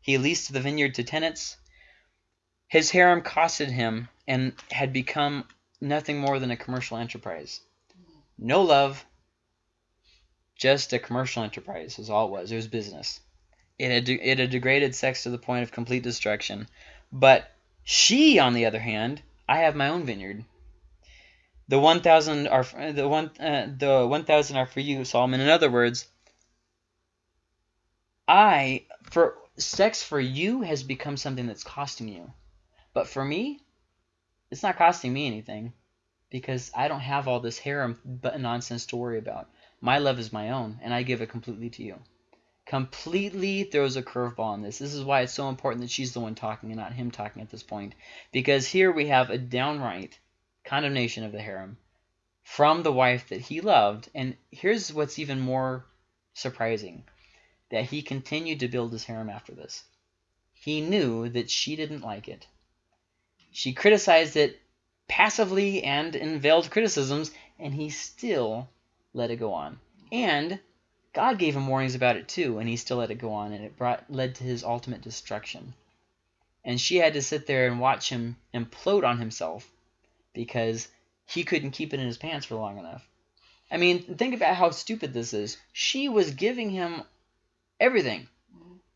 He leased the vineyard to tenants. His harem costed him and had become nothing more than a commercial enterprise. No love, just a commercial enterprise is all it was. It was business. It had, it had degraded sex to the point of complete destruction. But she, on the other hand, I have my own vineyard. The 1,000 are the one uh, the 1,000 are for you, Solomon. In other words, I for sex for you has become something that's costing you, but for me, it's not costing me anything because I don't have all this harem nonsense to worry about. My love is my own, and I give it completely to you completely throws a curveball on this. This is why it's so important that she's the one talking and not him talking at this point. Because here we have a downright condemnation of the harem from the wife that he loved. And here's what's even more surprising that he continued to build his harem after this. He knew that she didn't like it. She criticized it passively and in veiled criticisms, and he still let it go on. And God gave him warnings about it too, and he still let it go on, and it brought led to his ultimate destruction. And she had to sit there and watch him implode on himself because he couldn't keep it in his pants for long enough. I mean, think about how stupid this is. She was giving him everything.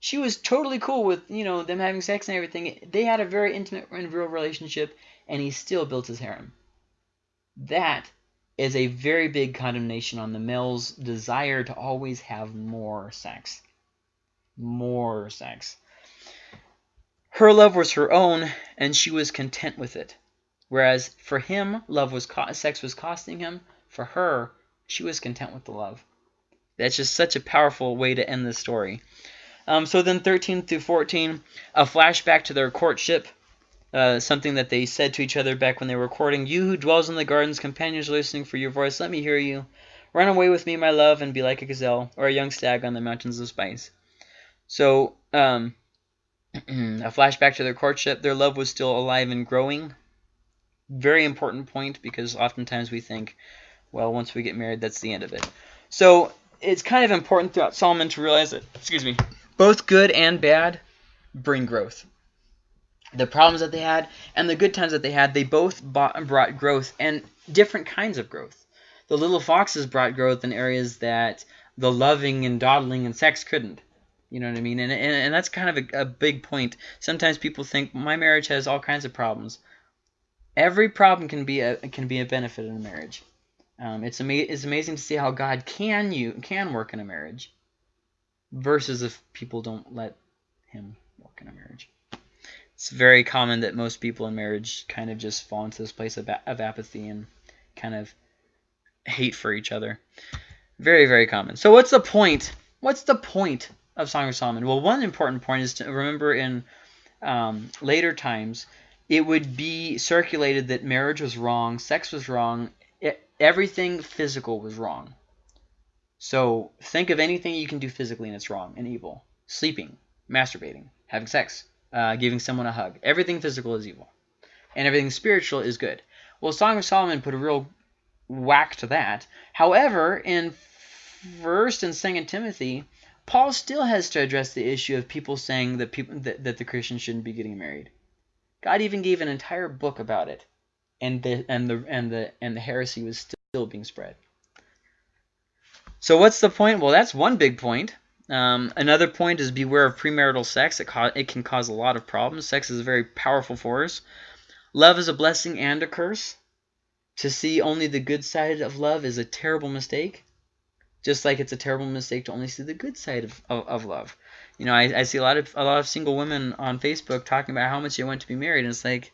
She was totally cool with, you know, them having sex and everything. They had a very intimate and real relationship, and he still built his harem. That is a very big condemnation on the male's desire to always have more sex. More sex. Her love was her own, and she was content with it. Whereas for him, love was sex was costing him. For her, she was content with the love. That's just such a powerful way to end this story. Um, so then 13 through 14, a flashback to their courtship. Uh, something that they said to each other back when they were courting. You who dwells in the gardens, companions listening for your voice, let me hear you. Run away with me, my love, and be like a gazelle, or a young stag on the mountains of spice. So, um, a flashback to their courtship. Their love was still alive and growing. Very important point because oftentimes we think, well, once we get married, that's the end of it. So it's kind of important throughout Solomon to realize that, excuse me, both good and bad bring growth the problems that they had and the good times that they had, they both bought, brought growth and different kinds of growth. The little foxes brought growth in areas that the loving and dawdling and sex couldn't. You know what I mean? And, and, and that's kind of a, a big point. Sometimes people think my marriage has all kinds of problems. Every problem can be a can be a benefit in a marriage. Um, it's ama it's amazing to see how God can you can work in a marriage, versus if people don't let Him work in a marriage it's very common that most people in marriage kind of just fall into this place of, of apathy and kind of hate for each other. Very, very common. So what's the point? What's the point of Song of Solomon? Well, one important point is to remember in um, later times, it would be circulated that marriage was wrong, sex was wrong, it, everything physical was wrong. So think of anything you can do physically and it's wrong and evil. Sleeping, masturbating, having sex, uh, giving someone a hug. Everything physical is evil, and everything spiritual is good. Well, Song of Solomon put a real whack to that. However, in First and Second Timothy, Paul still has to address the issue of people saying that people that, that the Christians shouldn't be getting married. God even gave an entire book about it, and the and the and the and the heresy was still being spread. So what's the point? Well, that's one big point. Um, another point is beware of premarital sex. It, it can cause a lot of problems. Sex is a very powerful force. Love is a blessing and a curse. To see only the good side of love is a terrible mistake. Just like it's a terrible mistake to only see the good side of, of, of love. You know, I, I see a lot of a lot of single women on Facebook talking about how much they want to be married, and it's like,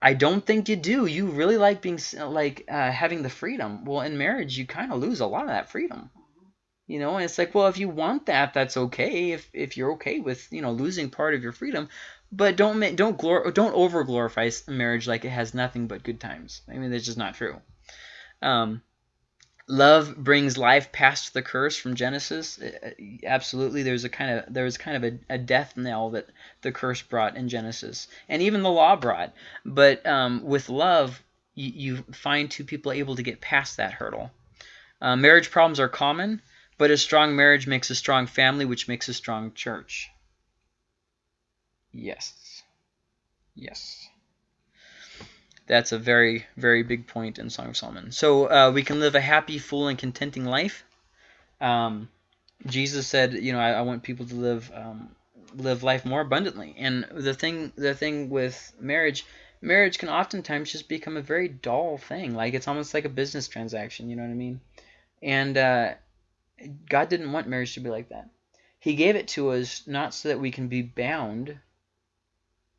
I don't think you do. You really like being like uh, having the freedom. Well, in marriage, you kind of lose a lot of that freedom. You know, and it's like, well, if you want that, that's okay. If if you're okay with you know losing part of your freedom, but don't don't glor don't over glorify marriage like it has nothing but good times. I mean, that's just not true. Um, love brings life past the curse from Genesis. Absolutely, there's a kind of there was kind of a, a, death knell that the curse brought in Genesis, and even the law brought. But um, with love, you, you, find two people able to get past that hurdle. Uh, marriage problems are common. But a strong marriage makes a strong family, which makes a strong church. Yes. Yes. That's a very, very big point in Song of Solomon. So uh, we can live a happy, full, and contenting life. Um, Jesus said, you know, I, I, want people to live um, live life more abundantly. And the thing, the thing with marriage, marriage can oftentimes just become a very dull thing. Like it's almost like a business transaction. You know what I mean? And uh, God didn't want marriage to be like that. He gave it to us not so that we can be bound.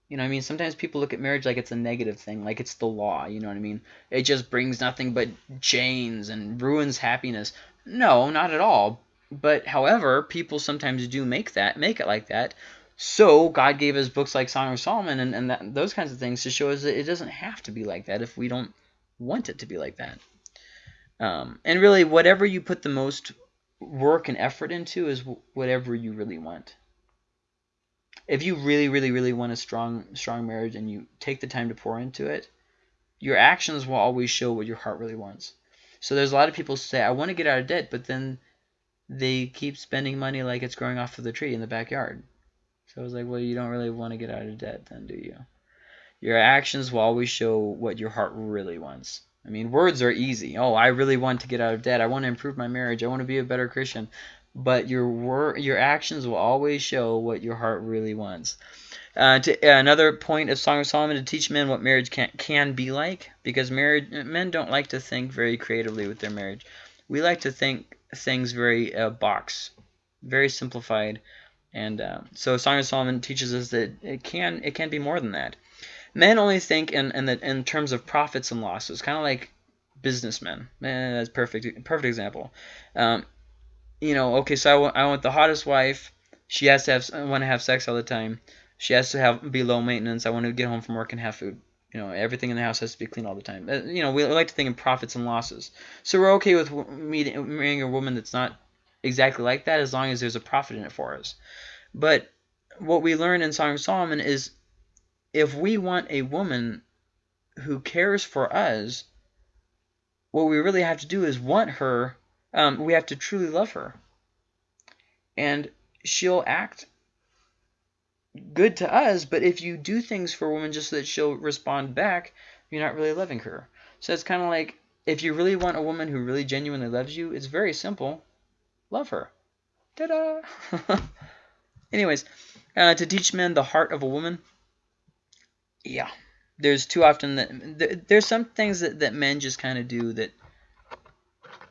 You know I mean? Sometimes people look at marriage like it's a negative thing, like it's the law, you know what I mean? It just brings nothing but chains and ruins happiness. No, not at all. but however, people sometimes do make that, make it like that. So God gave us books like Song of Solomon and, and that, those kinds of things to show us that it doesn't have to be like that if we don't want it to be like that. Um, and really, whatever you put the most work and effort into is whatever you really want. If you really, really, really want a strong, strong marriage and you take the time to pour into it, your actions will always show what your heart really wants. So there's a lot of people say, I want to get out of debt, but then they keep spending money like it's growing off of the tree in the backyard. So I was like, well, you don't really want to get out of debt then, do you? Your actions will always show what your heart really wants. I mean, words are easy. Oh, I really want to get out of debt. I want to improve my marriage. I want to be a better Christian. But your wor- your actions will always show what your heart really wants. Uh, to, uh, another point of Song of Solomon to teach men what marriage can can be like, because marriage men don't like to think very creatively with their marriage. We like to think things very uh, box, very simplified, and uh, so Song of Solomon teaches us that it can it can be more than that. Men only think in in, the, in terms of profits and losses, kind of like businessmen. Man, that's perfect perfect example. Um, you know, okay, so I want, I want the hottest wife. She has to have want to have sex all the time. She has to have be low maintenance. I want to get home from work and have food. You know, everything in the house has to be clean all the time. Uh, you know, we like to think in profits and losses. So we're okay with meeting, marrying a woman that's not exactly like that as long as there's a profit in it for us. But what we learn in Song of Solomon is if we want a woman who cares for us, what we really have to do is want her. Um, we have to truly love her. And she'll act good to us, but if you do things for a woman just so that she'll respond back, you're not really loving her. So it's kind of like if you really want a woman who really genuinely loves you, it's very simple. Love her. Ta-da! Anyways, uh, to teach men the heart of a woman, yeah, there's too often that there's some things that, that men just kind of do that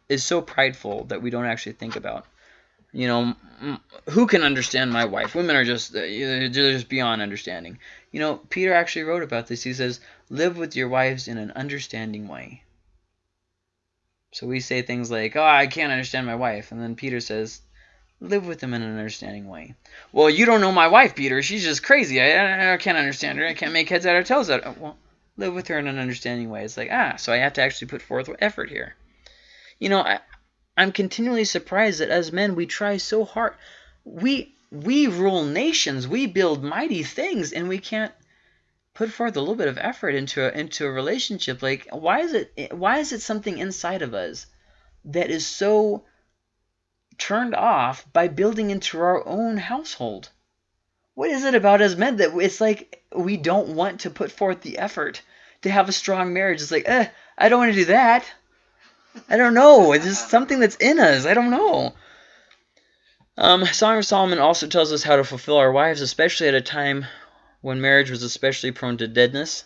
is so prideful that we don't actually think about. You know, who can understand my wife? Women are just they're just beyond understanding. You know, Peter actually wrote about this. He says, "Live with your wives in an understanding way." So we say things like, "Oh, I can't understand my wife," and then Peter says, live with them in an understanding way. Well, you don't know my wife, Peter. She's just crazy. I, I can't understand her. I can't make heads out or tails out. Well, live with her in an understanding way. It's like, ah, so I have to actually put forth effort here. You know, I, I'm continually surprised that as men we try so hard. We we rule nations. We build mighty things, and we can't put forth a little bit of effort into a, into a relationship. Like, why is it why is it something inside of us that is so turned off by building into our own household. What is it about us men that it's like we don't want to put forth the effort to have a strong marriage? It's like, eh, I don't want to do that. I don't know. It's just something that's in us. I don't know. Um, Song of Solomon also tells us how to fulfill our wives, especially at a time when marriage was especially prone to deadness.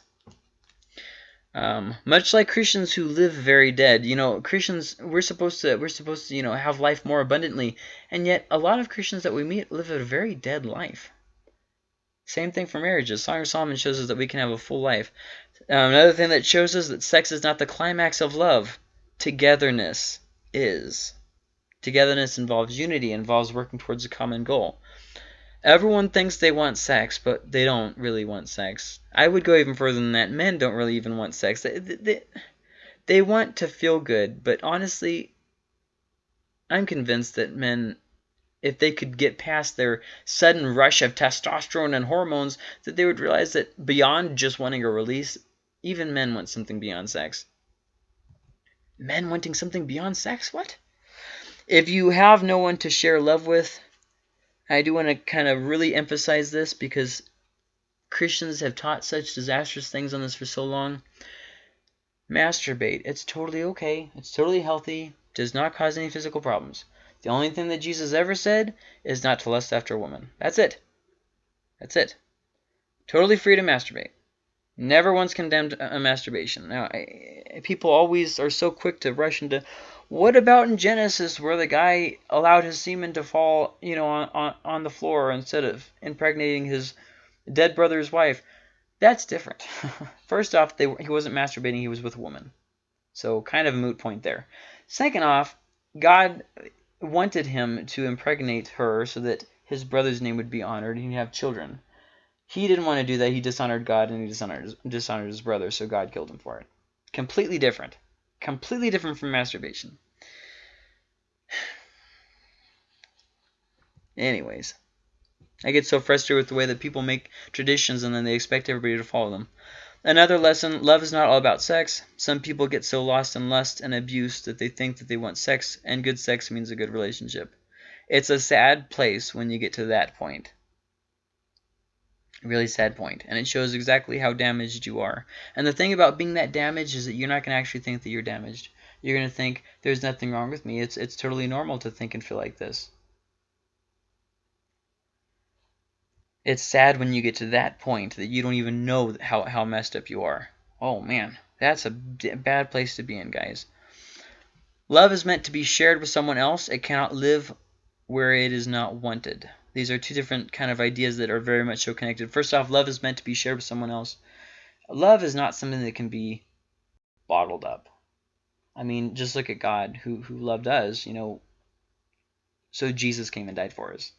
Um, much like Christians who live very dead, you know, Christians we're supposed to we're supposed to you know have life more abundantly, and yet a lot of Christians that we meet live a very dead life. Same thing for marriages. Song of Solomon shows us that we can have a full life. Um, another thing that shows us that sex is not the climax of love. Togetherness is. Togetherness involves unity, involves working towards a common goal. Everyone thinks they want sex, but they don't really want sex. I would go even further than that. Men don't really even want sex. They, they, they want to feel good, but honestly, I'm convinced that men, if they could get past their sudden rush of testosterone and hormones, that they would realize that beyond just wanting a release, even men want something beyond sex. Men wanting something beyond sex? What? If you have no one to share love with, I do want to kind of really emphasize this because Christians have taught such disastrous things on this for so long. Masturbate. It's totally okay. It's totally healthy. Does not cause any physical problems. The only thing that Jesus ever said is not to lust after a woman. That's it. That's it. Totally free to masturbate. Never once condemned a masturbation. Now, I, people always are so quick to rush into, what about in Genesis where the guy allowed his semen to fall, you know, on, on, on the floor instead of impregnating his dead brother's wife? That's different. First off, they, he wasn't masturbating, he was with a woman. So kind of a moot point there. Second off, God wanted him to impregnate her so that his brother's name would be honored and he'd have children. He didn't want to do that. He dishonored God and he dishonored his, dishonored his brother, so God killed him for it. Completely different. Completely different from masturbation. Anyways, I get so frustrated with the way that people make traditions and then they expect everybody to follow them. Another lesson, love is not all about sex. Some people get so lost in lust and abuse that they think that they want sex, and good sex means a good relationship. It's a sad place when you get to that point. Really sad point, and it shows exactly how damaged you are. And the thing about being that damaged is that you're not going to actually think that you're damaged. You're going to think, there's nothing wrong with me. It's, it's totally normal to think and feel like this. It's sad when you get to that point that you don't even know how, how messed up you are. Oh man, that's a bad place to be in, guys. Love is meant to be shared with someone else. It cannot live where it is not wanted. These are two different kind of ideas that are very much so connected. First off, love is meant to be shared with someone else. Love is not something that can be bottled up. I mean, just look at God who, who loved us, you know. So Jesus came and died for us.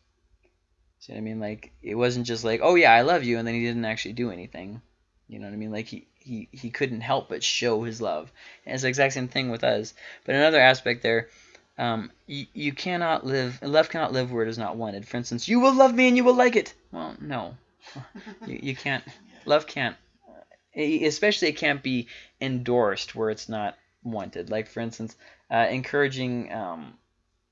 See what I mean? Like it wasn't just like, oh yeah, I love you, and then he didn't actually do anything. You know what I mean? Like he he he couldn't help but show his love. And it's the exact same thing with us. But another aspect there, um, you, cannot live love cannot live where it is not wanted. For instance, you will love me and you will like it. Well, no, you you can't. Love can't. Especially it can't be endorsed where it's not wanted. Like for instance, uh, encouraging. Um,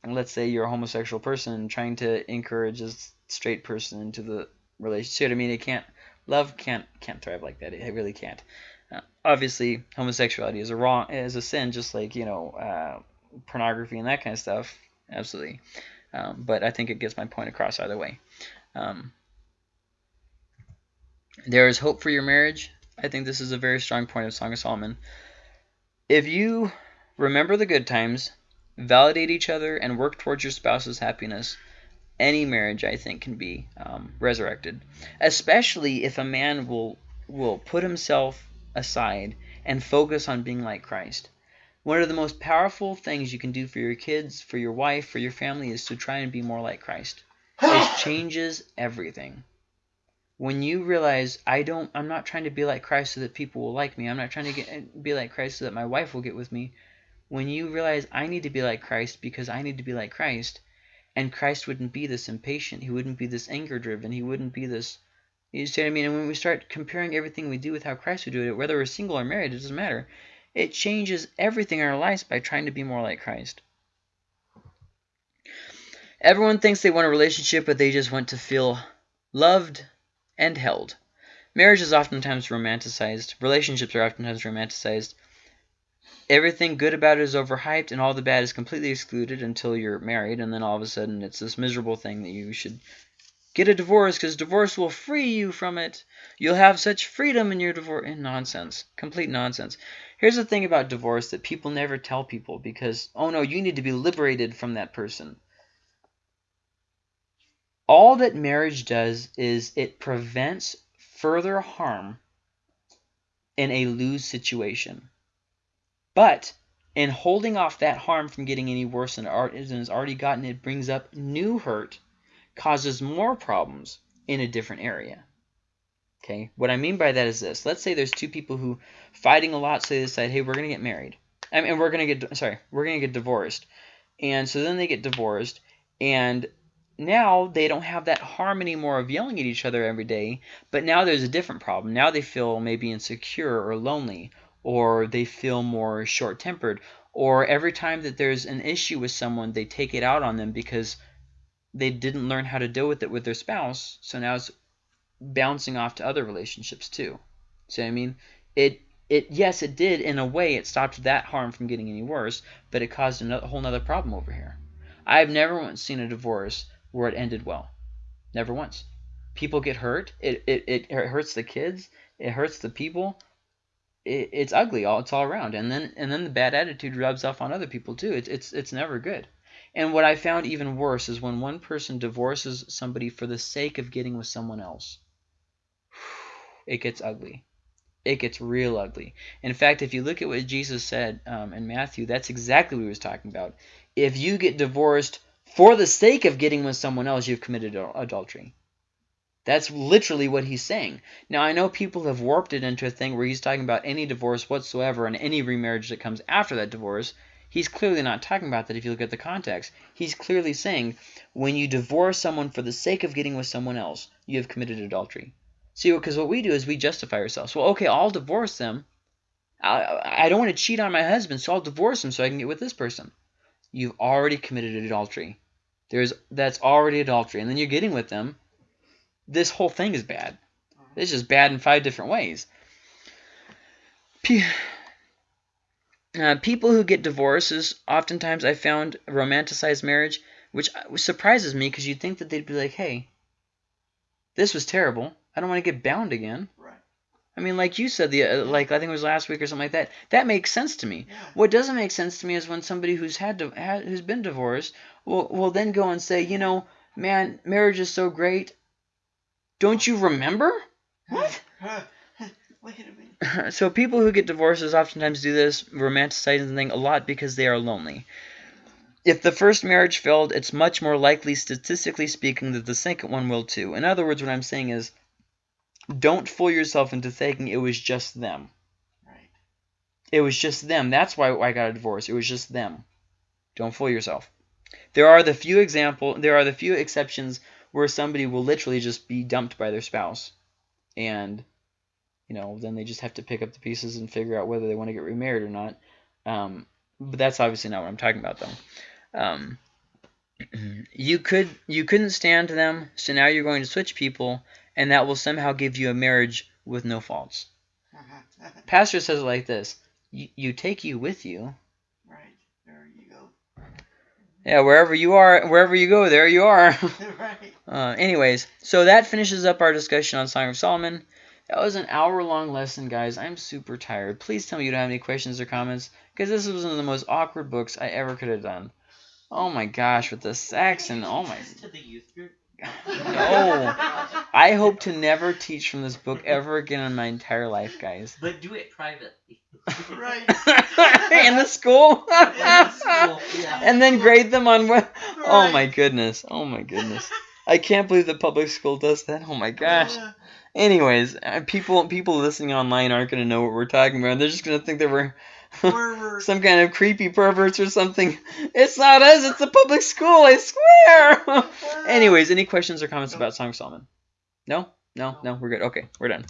let's say you're a homosexual person trying to encourage a straight person into the relationship. I mean, it can't love can't can't thrive like that. It really can't. Uh, obviously, homosexuality is a wrong is a sin, just like you know uh, pornography and that kind of stuff. Absolutely, um, but I think it gets my point across either way. Um, there is hope for your marriage. I think this is a very strong point of Song of Solomon. If you remember the good times, validate each other, and work towards your spouse's happiness, any marriage I think can be um, resurrected, especially if a man will will put himself aside and focus on being like Christ. One of the most powerful things you can do for your kids, for your wife, for your family is to try and be more like Christ. It changes everything. When you realize I don't I'm not trying to be like Christ so that people will like me. I'm not trying to get be like Christ so that my wife will get with me. When you realize I need to be like Christ because I need to be like Christ, and Christ wouldn't be this impatient. He wouldn't be this anger driven. He wouldn't be this. You see what I mean? And when we start comparing everything we do with how Christ would do it, whether we're single or married, it doesn't matter. It changes everything in our lives by trying to be more like Christ. Everyone thinks they want a relationship, but they just want to feel loved and held. Marriage is oftentimes romanticized. Relationships are oftentimes romanticized everything good about it is overhyped and all the bad is completely excluded until you're married and then all of a sudden it's this miserable thing that you should get a divorce because divorce will free you from it you'll have such freedom in your divorce nonsense complete nonsense here's the thing about divorce that people never tell people because oh no you need to be liberated from that person all that marriage does is it prevents further harm in a lose situation but in holding off that harm from getting any worse than it has already gotten, it brings up new hurt, causes more problems in a different area. Okay, what I mean by that is this. Let's say there's two people who fighting a lot, so they decide, hey, we're going to get married. I mean, we're going to get, sorry, we're going to get divorced. And so then they get divorced, and now they don't have that harm anymore of yelling at each other every day, but now there's a different problem. Now they feel maybe insecure or lonely or they feel more short-tempered or every time that there's an issue with someone they take it out on them because they didn't learn how to deal with it with their spouse so now it's bouncing off to other relationships too. See what i mean? It it yes it did in a way it stopped that harm from getting any worse but it caused a whole other problem over here. I've never once seen a divorce where it ended well. Never once. People get hurt. It, it, it hurts the kids. It hurts the people. It, it's ugly all it's all around. And then and then the bad attitude rubs off on other people too. It's it's it's never good. And what i found even worse is when one person divorces somebody for the sake of getting with someone else it gets ugly it gets real ugly. In fact, if you look at what Jesus said um, in Matthew, that's exactly what he was talking about. If you get divorced for the sake of getting with someone else, you've committed adultery. That's literally what he's saying. Now, I know people have warped it into a thing where he's talking about any divorce whatsoever and any remarriage that comes after that divorce. He's clearly not talking about that if you look at the context. He's clearly saying when you divorce someone for the sake of getting with someone else, you have committed adultery. See, because what we do is we justify ourselves. Well, okay, I'll divorce them. I, I don't want to cheat on my husband, so I'll divorce him so I can get with this person. You've already committed adultery. There's that's already adultery, and then you're getting with them. This whole thing is bad. It's just bad in five different ways. Pe- uh, people who get divorces, oftentimes I found romanticize marriage, which surprises me because you'd think that they'd be like, hey, this was terrible. I don't want to get bound again. Right. I mean, like you said, the uh, like I think it was last week or something like that. That makes sense to me. Yeah. What doesn't make sense to me is when somebody who's had to ha, who's been divorced will will then go and say, you know, man, marriage is so great. Don't you remember? What? Wait a minute. so people who get divorces oftentimes do this romanticizing thing a lot because they are lonely. If the first marriage failed, it's much more likely, statistically speaking, that the second one will too. In other words, what I'm saying is, don't fool yourself into thinking it was just them. Right. It was just them. That's why I got a divorce. It was just them. Don't fool yourself. There are the few example. There are the few exceptions where somebody will literally just be dumped by their spouse, and you know then they just have to pick up the pieces and figure out whether they want to get remarried or not. Um, but that's obviously not what I'm talking about though. Um, you could you couldn't stand them, so now you're going to switch people, and that will somehow give you a marriage with no faults. Pastor says it like this: you, you take you with you. right. There you go. Yeah, wherever you are, wherever you go, there you are. right. Uh, anyways, so that finishes up our discussion on Song of Solomon. That was an hour long lesson, guys. I'm super tired. Please tell me you don't have any questions or comments, because this was one of the most awkward books I ever could have done. Oh my gosh, with the sex and oh my. to the youth group. No. I hope to never teach from this book ever again in my entire life, guys. But do it privately. Right. in the school? In school, yeah. and then grade them on what? Oh my goodness. Oh my goodness. I can't believe the public school does that. Oh my gosh. Yeah. Anyways, uh, people people listening online aren't going to know what we're talking about. They're just going to think that we're Pervert. Some kind of creepy perverts or something. It's not us. It's the public school. I swear. Anyways, any questions or comments about Song Solomon? No? No? No? We're good. Okay, we're done.